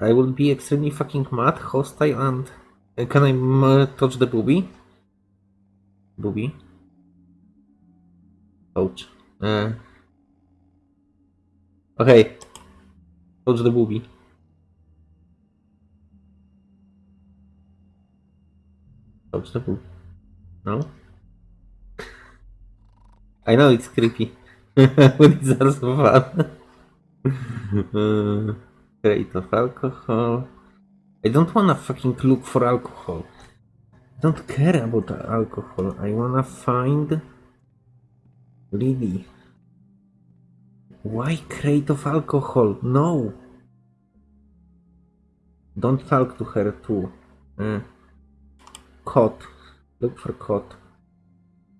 I will be extremely fucking mad, hostile, and... Uh, can I uh, touch the booby? Booby? Ouch. Uh... Okay. Touch the booby. No? I know it's creepy, [LAUGHS] but it's also fun. uh, of alcohol. I don't wanna fucking look for alcohol. I don't care about alcohol. I wanna find Lily. Why crate of alcohol? No. Don't talk to her too. Uh, cot. Look for cot.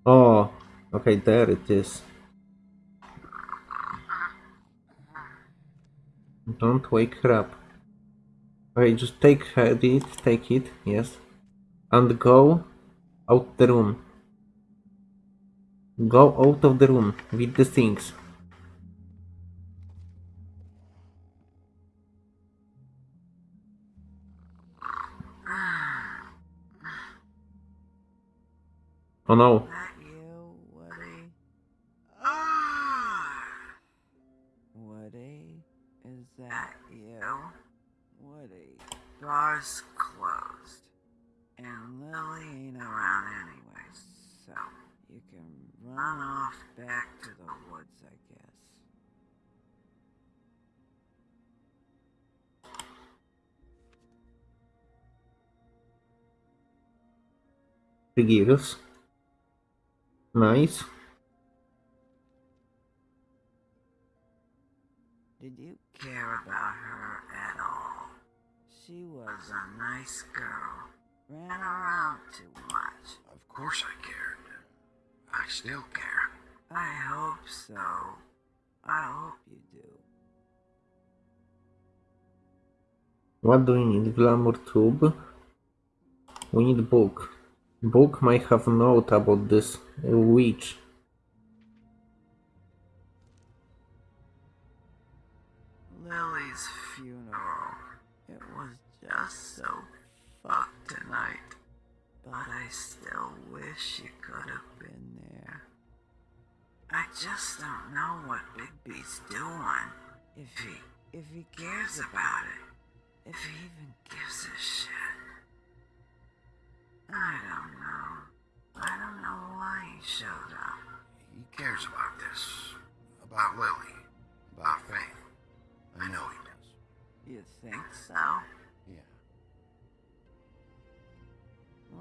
Oh, okay, there it is. Don't wake her up. Okay, just take it, take it, yes. And go out the room. Go out of the room with the things. Oh no. That you, Woody? Ah! Is that you? Woody. Bar's closed. And Lily ain't around anyway, so you can run off back to the woods, I guess. The gears. Nice. Did you care about her at all? She was a nice girl. Ran around too much. Of course I cared. I still care. I hope so. I hope you do. What do we need? Glamour tube. We need book. Book might have a note about this witch. Lily's funeral. It was just so fucked tonight. But I still wish you could have been there. I just don't know what Big B's doing. If he if he cares about it. If he even gives a shit. I don't know. I don't know why he showed up. He cares about this. About Lily. About Faith. I know he does. You think so? Yeah.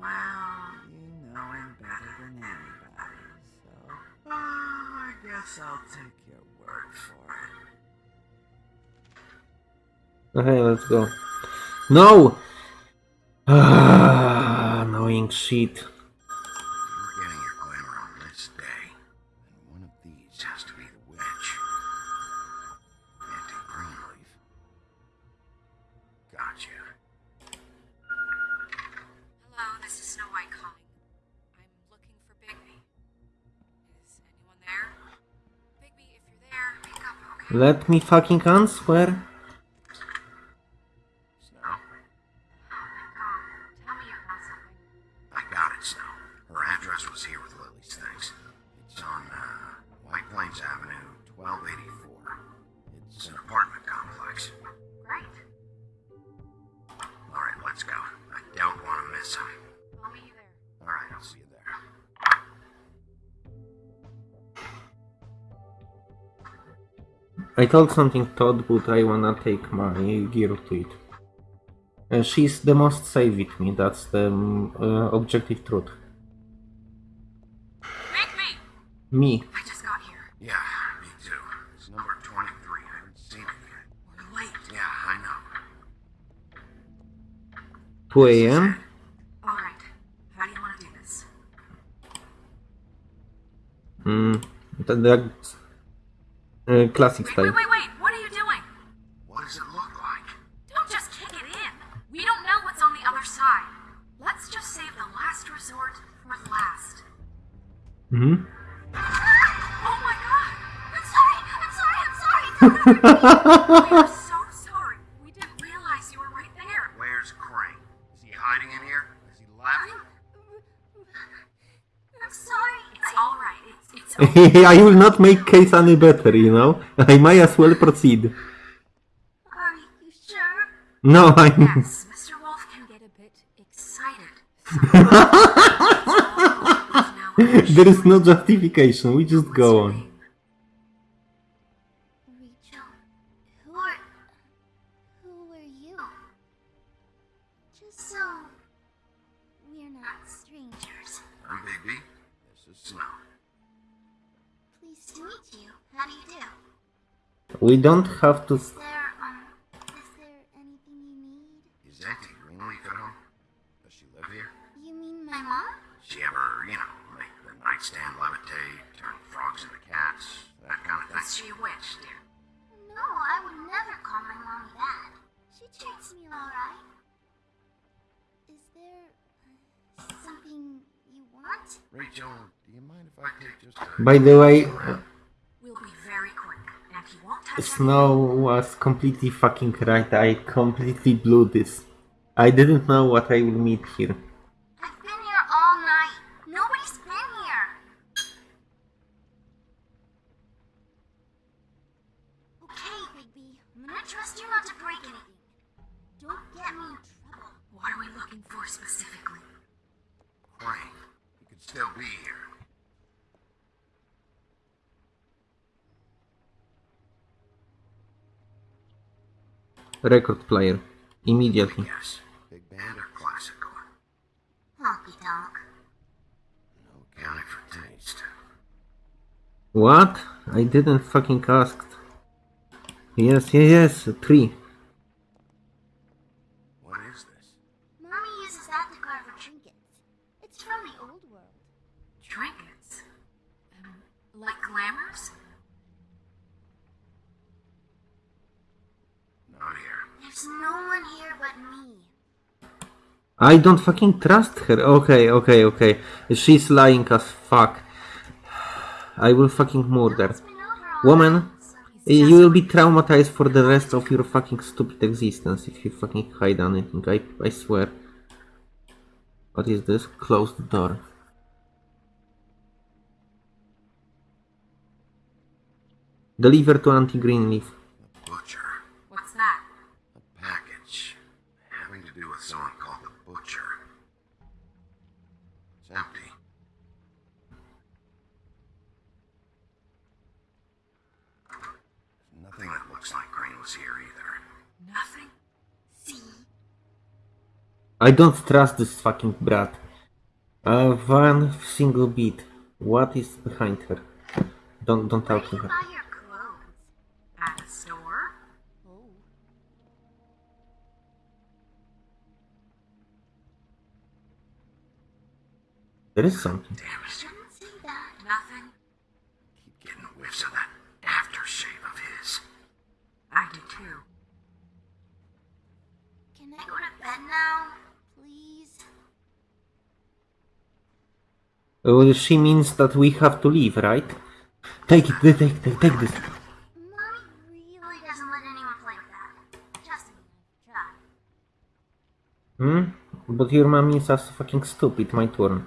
Well, you know him better than anybody, so uh, I guess I'll take your word for it. Okay, let's go. No! [SIGHS] Annoying shit. You're getting your glamour on this day. And one of these has to be the witch. Auntie Greenleaf. Gotcha. Hello, this is Snow White calling. I'm looking for Bigby. Is anyone there? Bigby, if you're there, pick up, okay? Let me fucking answer. I told something Todd, but I wanna take my gear to it. Uh, she's the most safe with me, that's the um, uh, objective truth. Make me! Me. I just got here. Yeah, me too. It's number 23. I haven't seen it yet. We're late. Yeah, I know. 2 a.m. Alright. How do you want to do this? Mm, that, that's uh, classic Wait, style. wait, wait, wait! What are you doing? What does it look like? Don't just kick it in. We don't know what's on the other side. Let's just save the last resort for last. hmm [LAUGHS] Oh my god! I'm sorry! I'm sorry! I'm sorry! [LAUGHS] [LAUGHS] I will not make case any better, you know? [LAUGHS] I might as well proceed. Are you sure? No, I'm... Yes, Mr. Wolf can get a bit excited. [LAUGHS] There is no justification, we just go on. You need? Is Auntie Green we go? Does she live here? You mean my mom? She ever, you know, make the nightstand levitate, turn frogs into cats, that kind of is thing? she a witch, dear? No, I would never call my mommy that. She treats me alright. Is there. Uh, something you want? Rachel, do you mind if I take just a... By the way, uh, We'll be very quick, and he won't touch Snow was completely fucking right, I completely blew this. I didn't know what I will meet here. I've been here all night. Nobody's been here. Okay, Bigby. I'm gonna trust you not to break anything. Don't get me in trouble. What are we looking for specifically? Crane. He could still be here. Record player. Immediately. Yes. Big band or classical? Honky tonk. No accounting for taste. What? I didn't fucking ask. Yes, yes, yes, three. What is this? Mommy uses that to carve her trinkets. It's from the old world. Trinkets? Um, like glamours? Not here. There's no one here but me. I don't fucking trust her. Okay, okay, okay. She's lying as fuck. I will fucking murder. It's been over all Woman, you will be traumatized for the rest of your fucking stupid existence if you fucking hide anything. I, I swear. What is this? Close the door. Deliver to Auntie Greenleaf. The Butcher. What's that? A package. Having to do with someone called the Butcher. It's empty. Nothing that looks like Crane was here either. Nothing? See? I don't trust this fucking brat. Uh, one single bit. What is behind her? Don't don't talk to her. buy your clothes? At a store? There is something. Damn it. Shouldn't say that. Nothing? Keep getting whiffs of that aftershave of his. I do too. Can I go to bed now? Please? Well, she means that we have to leave, right? Take it, take, take, take, this. Hmm? But your mommy is as fucking stupid, my turn.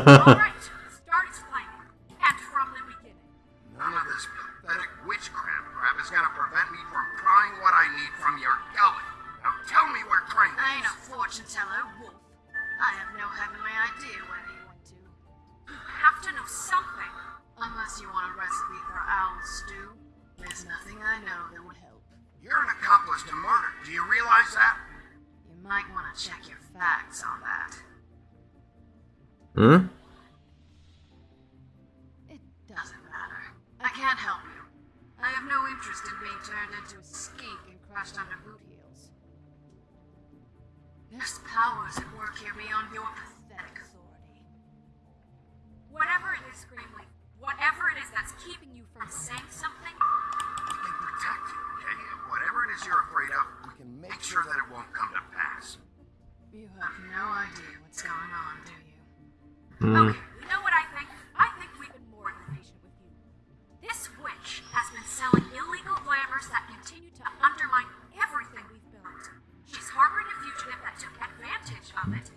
Whatever it is you're afraid of, we can make sure that it won't come to pass. you have no idea what's going on, do you? Hmm. Okay, you know what I think? I think we've been more than patient with you. This witch has been selling illegal glamours that continue to undermine everything we've built. She's harboring a fugitive that took advantage of it,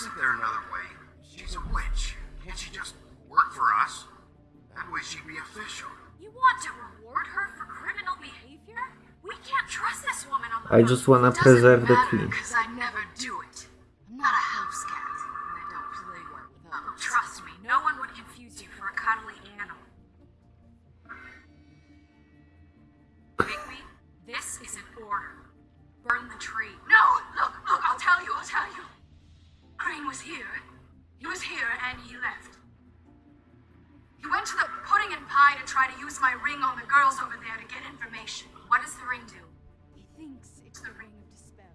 Isn't there another way? She's a witch. Can't she just work for us? That way she'd be official. You want to reward her for criminal behavior? We can't trust this woman on the I just wanna preserve the matter, to the pudding and pie to try to use my ring on the girls over there to get information. What does the ring do? He thinks it's the ring of dispel.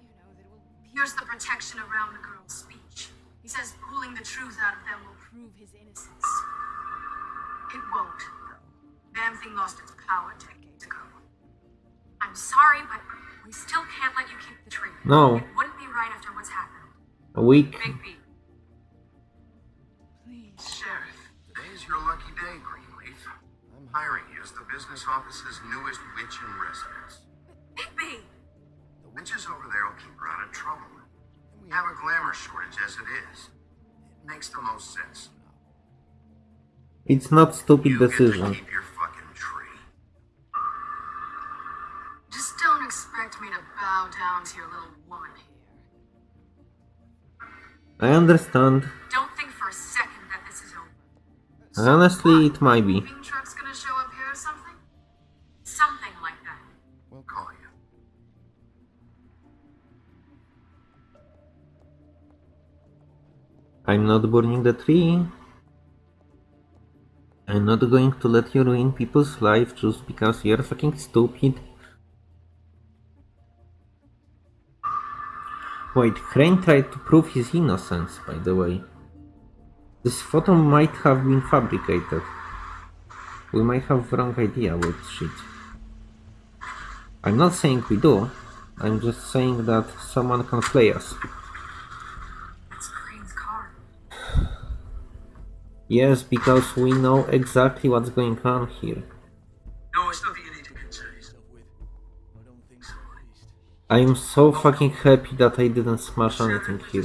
You know, that will pierce the protection around the girl's speech. He says pulling the truth out of them will prove his innocence. It won't, though. Damn thing lost its power decades ago. I'm sorry, but we still can't let you keep the tree. No. It wouldn't be right after what's happened. A week. Bigby. Please, business office's newest witch in residence. Bigby! The witches over there will keep her out of trouble. And we have a glamour shortage as it is. It makes the most sense. It's not stupid You get to decision. keep your fucking tree. Just don't expect me to bow down to your little woman here. I understand. Don't think for a second that this is over. Honestly, it might be. I'm not burning the tree. I'm not going to let you ruin people's life just because you're fucking stupid. Wait, Crane tried to prove his innocence, by the way. This photo might have been fabricated. We might have wrong idea with shit. I'm not saying we do. I'm just saying that someone can play us. Yes, because we know exactly what's going on here. No, it's nothing you need to concern yourself with. I don't think so, at least. I am so fucking happy that I didn't smash anything here.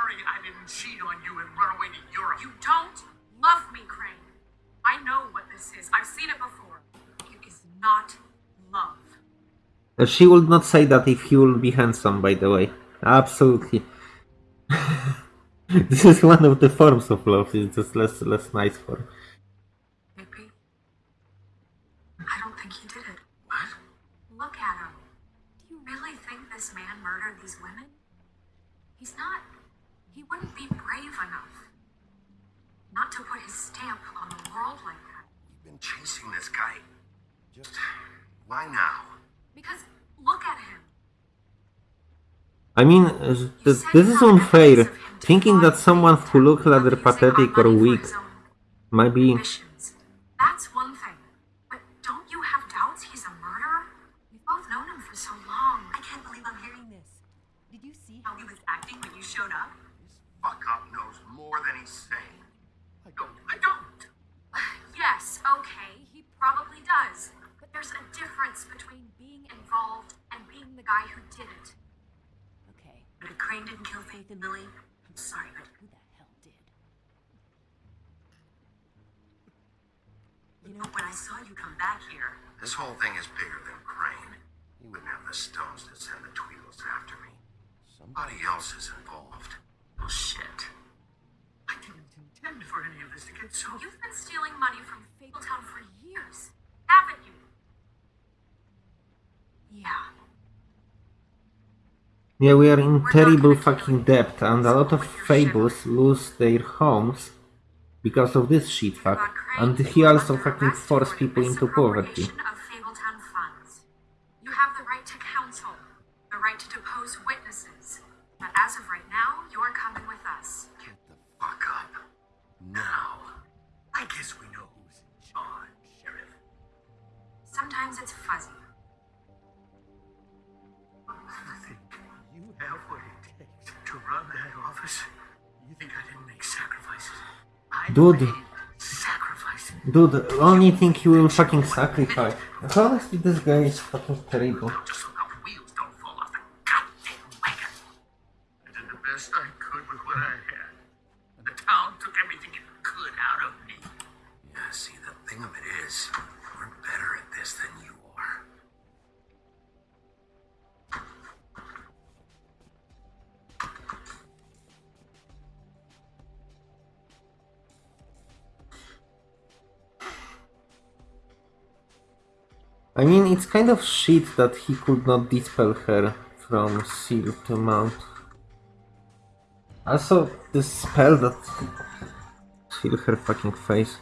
Uh, she would not say that if he will be handsome, by the way. Absolutely. [LAUGHS] this is one of the forms of love, it's just less, less nice form. This, this is unfair, thinking that someone who looks rather pathetic or weak might be Yeah, we are in terrible fucking debt, and a lot of fables lose their homes because of this shitfuck. And he also fucking forced people into poverty. Dude. Dude, only thing he will fucking sacrifice. Honestly, this guy is fucking terrible. I mean, it's kind of shit that he could not dispel her from seal to mount. Also, the spell that... Seal her fucking face.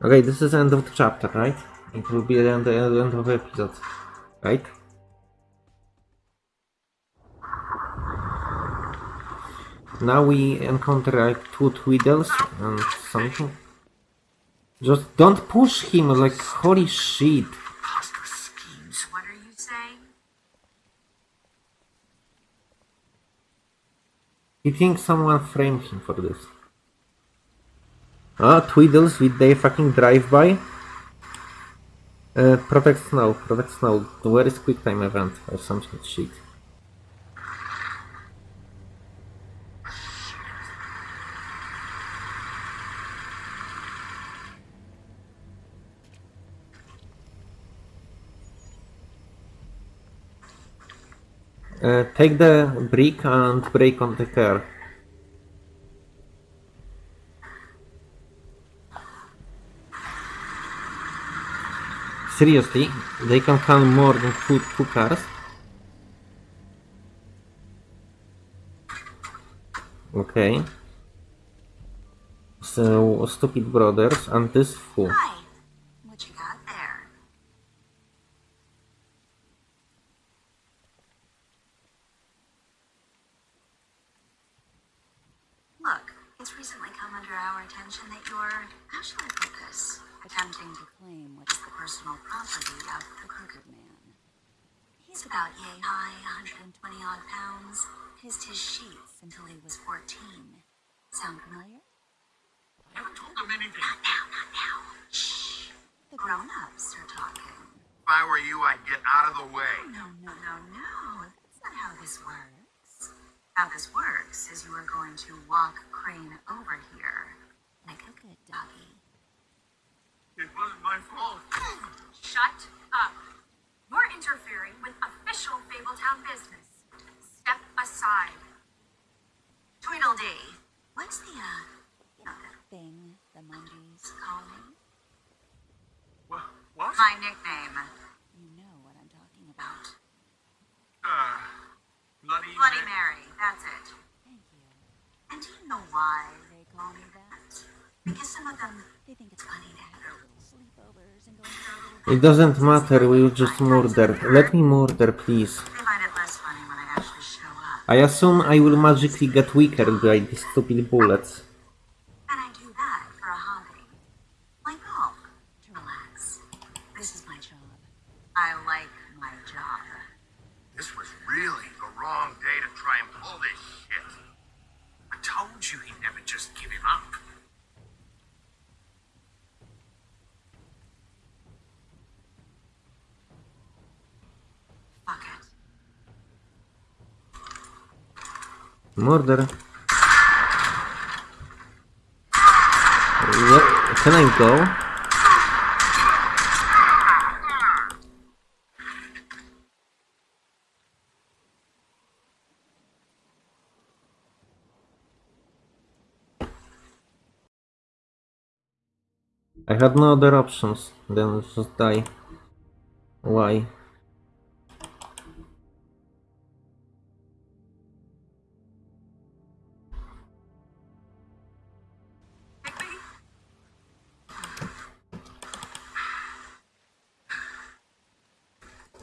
Okay, this is end of the chapter, right? It will be the end, the end of the episode, right? Now we encounter like two Tweedles and something. Just don't push him, like holy shit. What are you saying? He thinks someone framed him for this. Ah, Tweedles with their fucking drive-by. Uh, protect Snow, protect Snow. Where is quick time event or some shit? Uh, take the brick and break on the car. Seriously, they can count more than two, two cars? Okay. So, stupid brothers and this fool. Hi. What you got there? Look, it's recently come under our attention that you're, how shall I put this? Attempting to claim what is the personal property of the Crooked Man. He's about yay high, 120 odd pounds. Kissed his sheets until 14. Sound familiar? I haven't told him anything. Not now, not now. Shh. The grown-ups are talking. If I were you, I'd get out of the way. No, no, no, no. That's not how this works. How this works is you are going to walk Crane over here. Like a good doggy. It wasn't my fault. [CLEARS THROAT] Shut up. You're interfering with official Fabletown business. Step aside. Tweedledee. What's the, uh, you know, the thing the Mundies call me? What? What? My nickname. You know what I'm talking about. Uh, bloody. Bloody Mary. Mary, that's it. Thank you. And do you know why they call me that? Because some of them, they think it's funny to have their little sleepovers and go into their little... It doesn't matter, we will just murder. Let me murder, please. I assume I will magically get weaker by these stupid bullets. And I do that for a hobby. Like golf. To relax. This is my job. I like my job. This was really the wrong day to try and pull this shit. I told you he'd never just give him up. Fuck it. Murder. Can I go? I had no other options than just die. Why?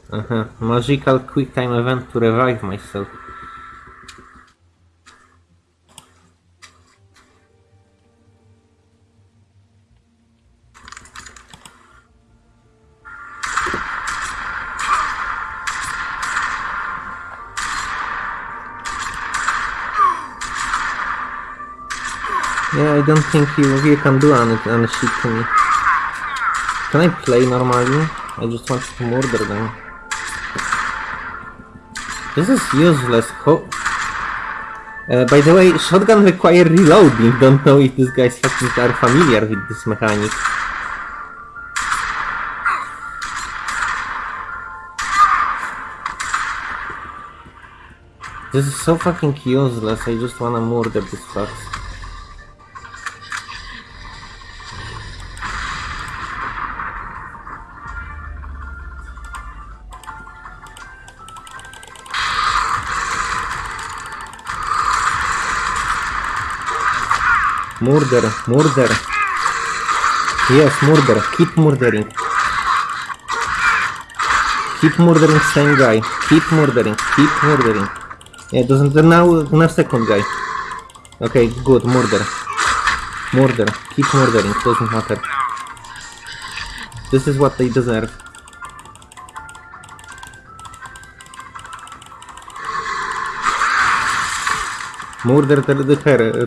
Uh-huh. Magical quick time event to revive myself. Yeah, I don't think you, you can do any, any shit to me. Can I play normally? I just want to murder them. This is useless. Ho uh, by the way, shotgun require reloading. Don't know if these guys fucking are familiar with this mechanic. This is so fucking useless. I just wanna murder this fucks. Murder, murder. Yes, murder. Keep murdering. Keep murdering same guy. Keep murdering. Keep murdering. Yeah, doesn't now now second guy. Okay, good. Murder. Murder. Keep murdering. Doesn't matter. This is what they deserve. Murder the, her uh,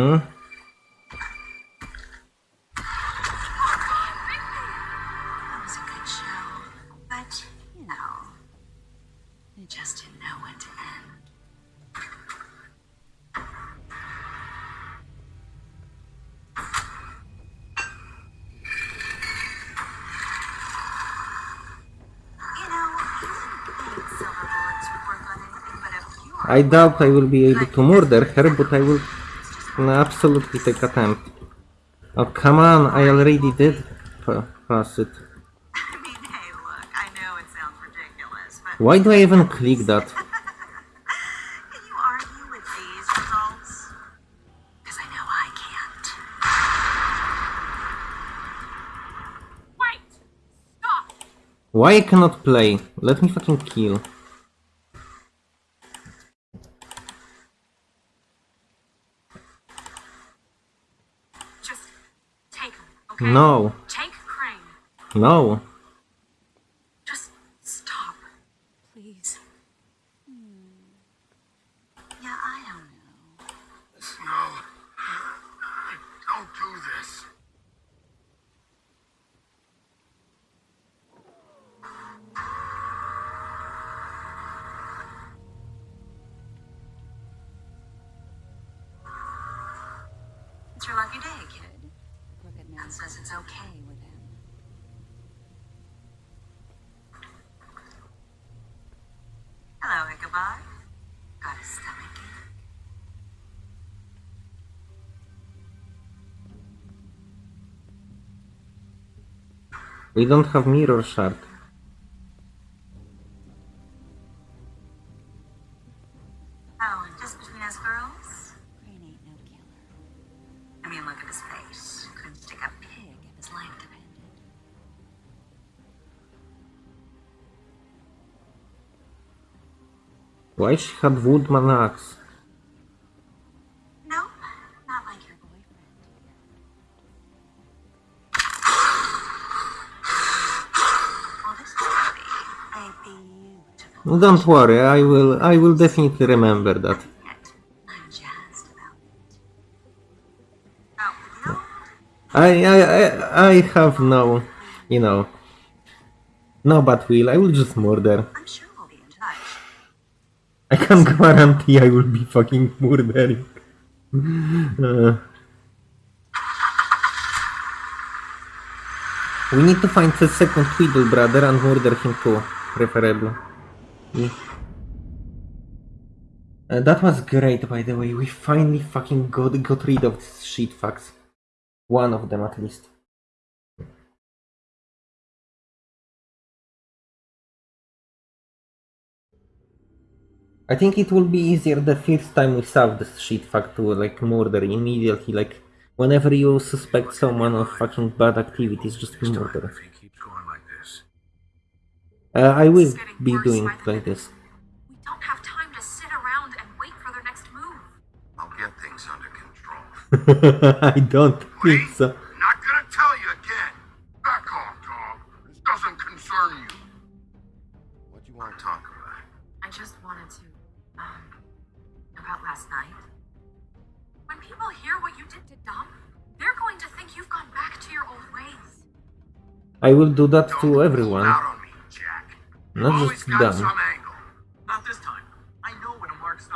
pure I doubt I will be able to murder her, but I will absolutely take a attempt. Oh, come on, I already did pass it. I [LAUGHS] mean, hey, look, I know it sounds ridiculous, but Why do I even click that? [LAUGHS] can you argue with these results? Because I know I can't. Wait! Stop! Why I cannot play? Let me fucking kill. Just take him, okay? No, Take Crane. no. We don't have mirror shard. Oh, and just between us girls? Crane ain't no killer. I mean, look at his face. Couldn't stick a pig if his life depended. Why she had woodman axe? Don't worry, I will I will definitely remember that. I I I, I have no you know no bad will, I will just murder. I can guarantee I will be fucking murdering. Uh, we need to find the second Tweedle brother and murder him too, preferably. Yeah. Uh, that was great, by the way. We finally fucking got, got rid of these shit fucks. One of them, at least. I think it will be easier the first time we solve this shit fuck to like murder immediately. Like whenever you suspect someone of fucking bad activities, just murder. If he keeps going like this. Uh, I will be doing like this. We don't have time to sit around and wait for their next move. I'll get things under control. [LAUGHS] I don't think so. Not gonna tell you again. Back off, dog. This doesn't concern you. What you want to talk about? I just wanted to, um, about last night. When people hear what you did to Dum, they're going to think you've gone back to your old ways. I will do that Don't to pull everyone. out on me, Jack. Not just got them. some angle. Not this time. I know when a mark's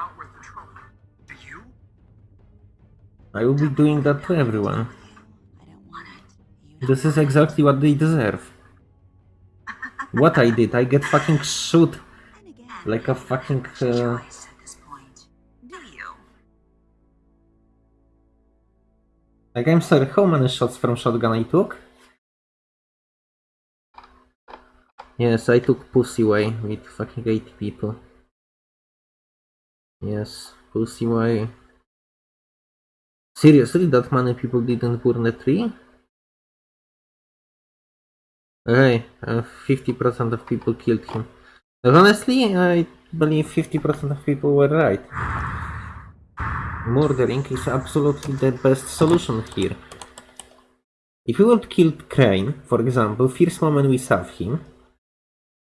to you? I will be doing that to everyone. I don't want it. This is exactly what they deserve. What I did, I get fucking shoot like a fucking. Uh, choice at this point. Do you? like I'm sorry, how many shots from shotgun I took? Yes, I took Pussy Way with fucking 80 people. Yes, Pussy Way. Seriously, that many people didn't burn the tree? Okay, uh, 50% of people killed him. Honestly, I believe 50% of people were right. Murdering is absolutely the best solution here. If we would kill Crane, for example, first moment we saw him,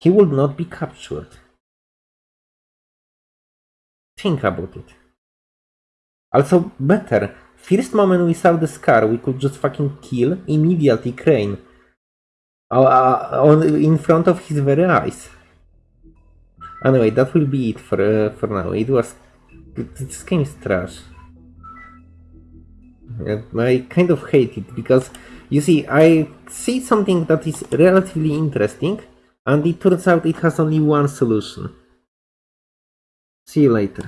he would not be captured. Think about it. Also, better, first moment we saw the scar, we could just fucking kill immediately Crane. Uh, uh, on, in front of his very eyes. Anyway, that will be it for, uh, for now. It was... This game is trash. I kind of hate it because, you see, I see something that is relatively interesting and it turns out it has only one solution. See you later.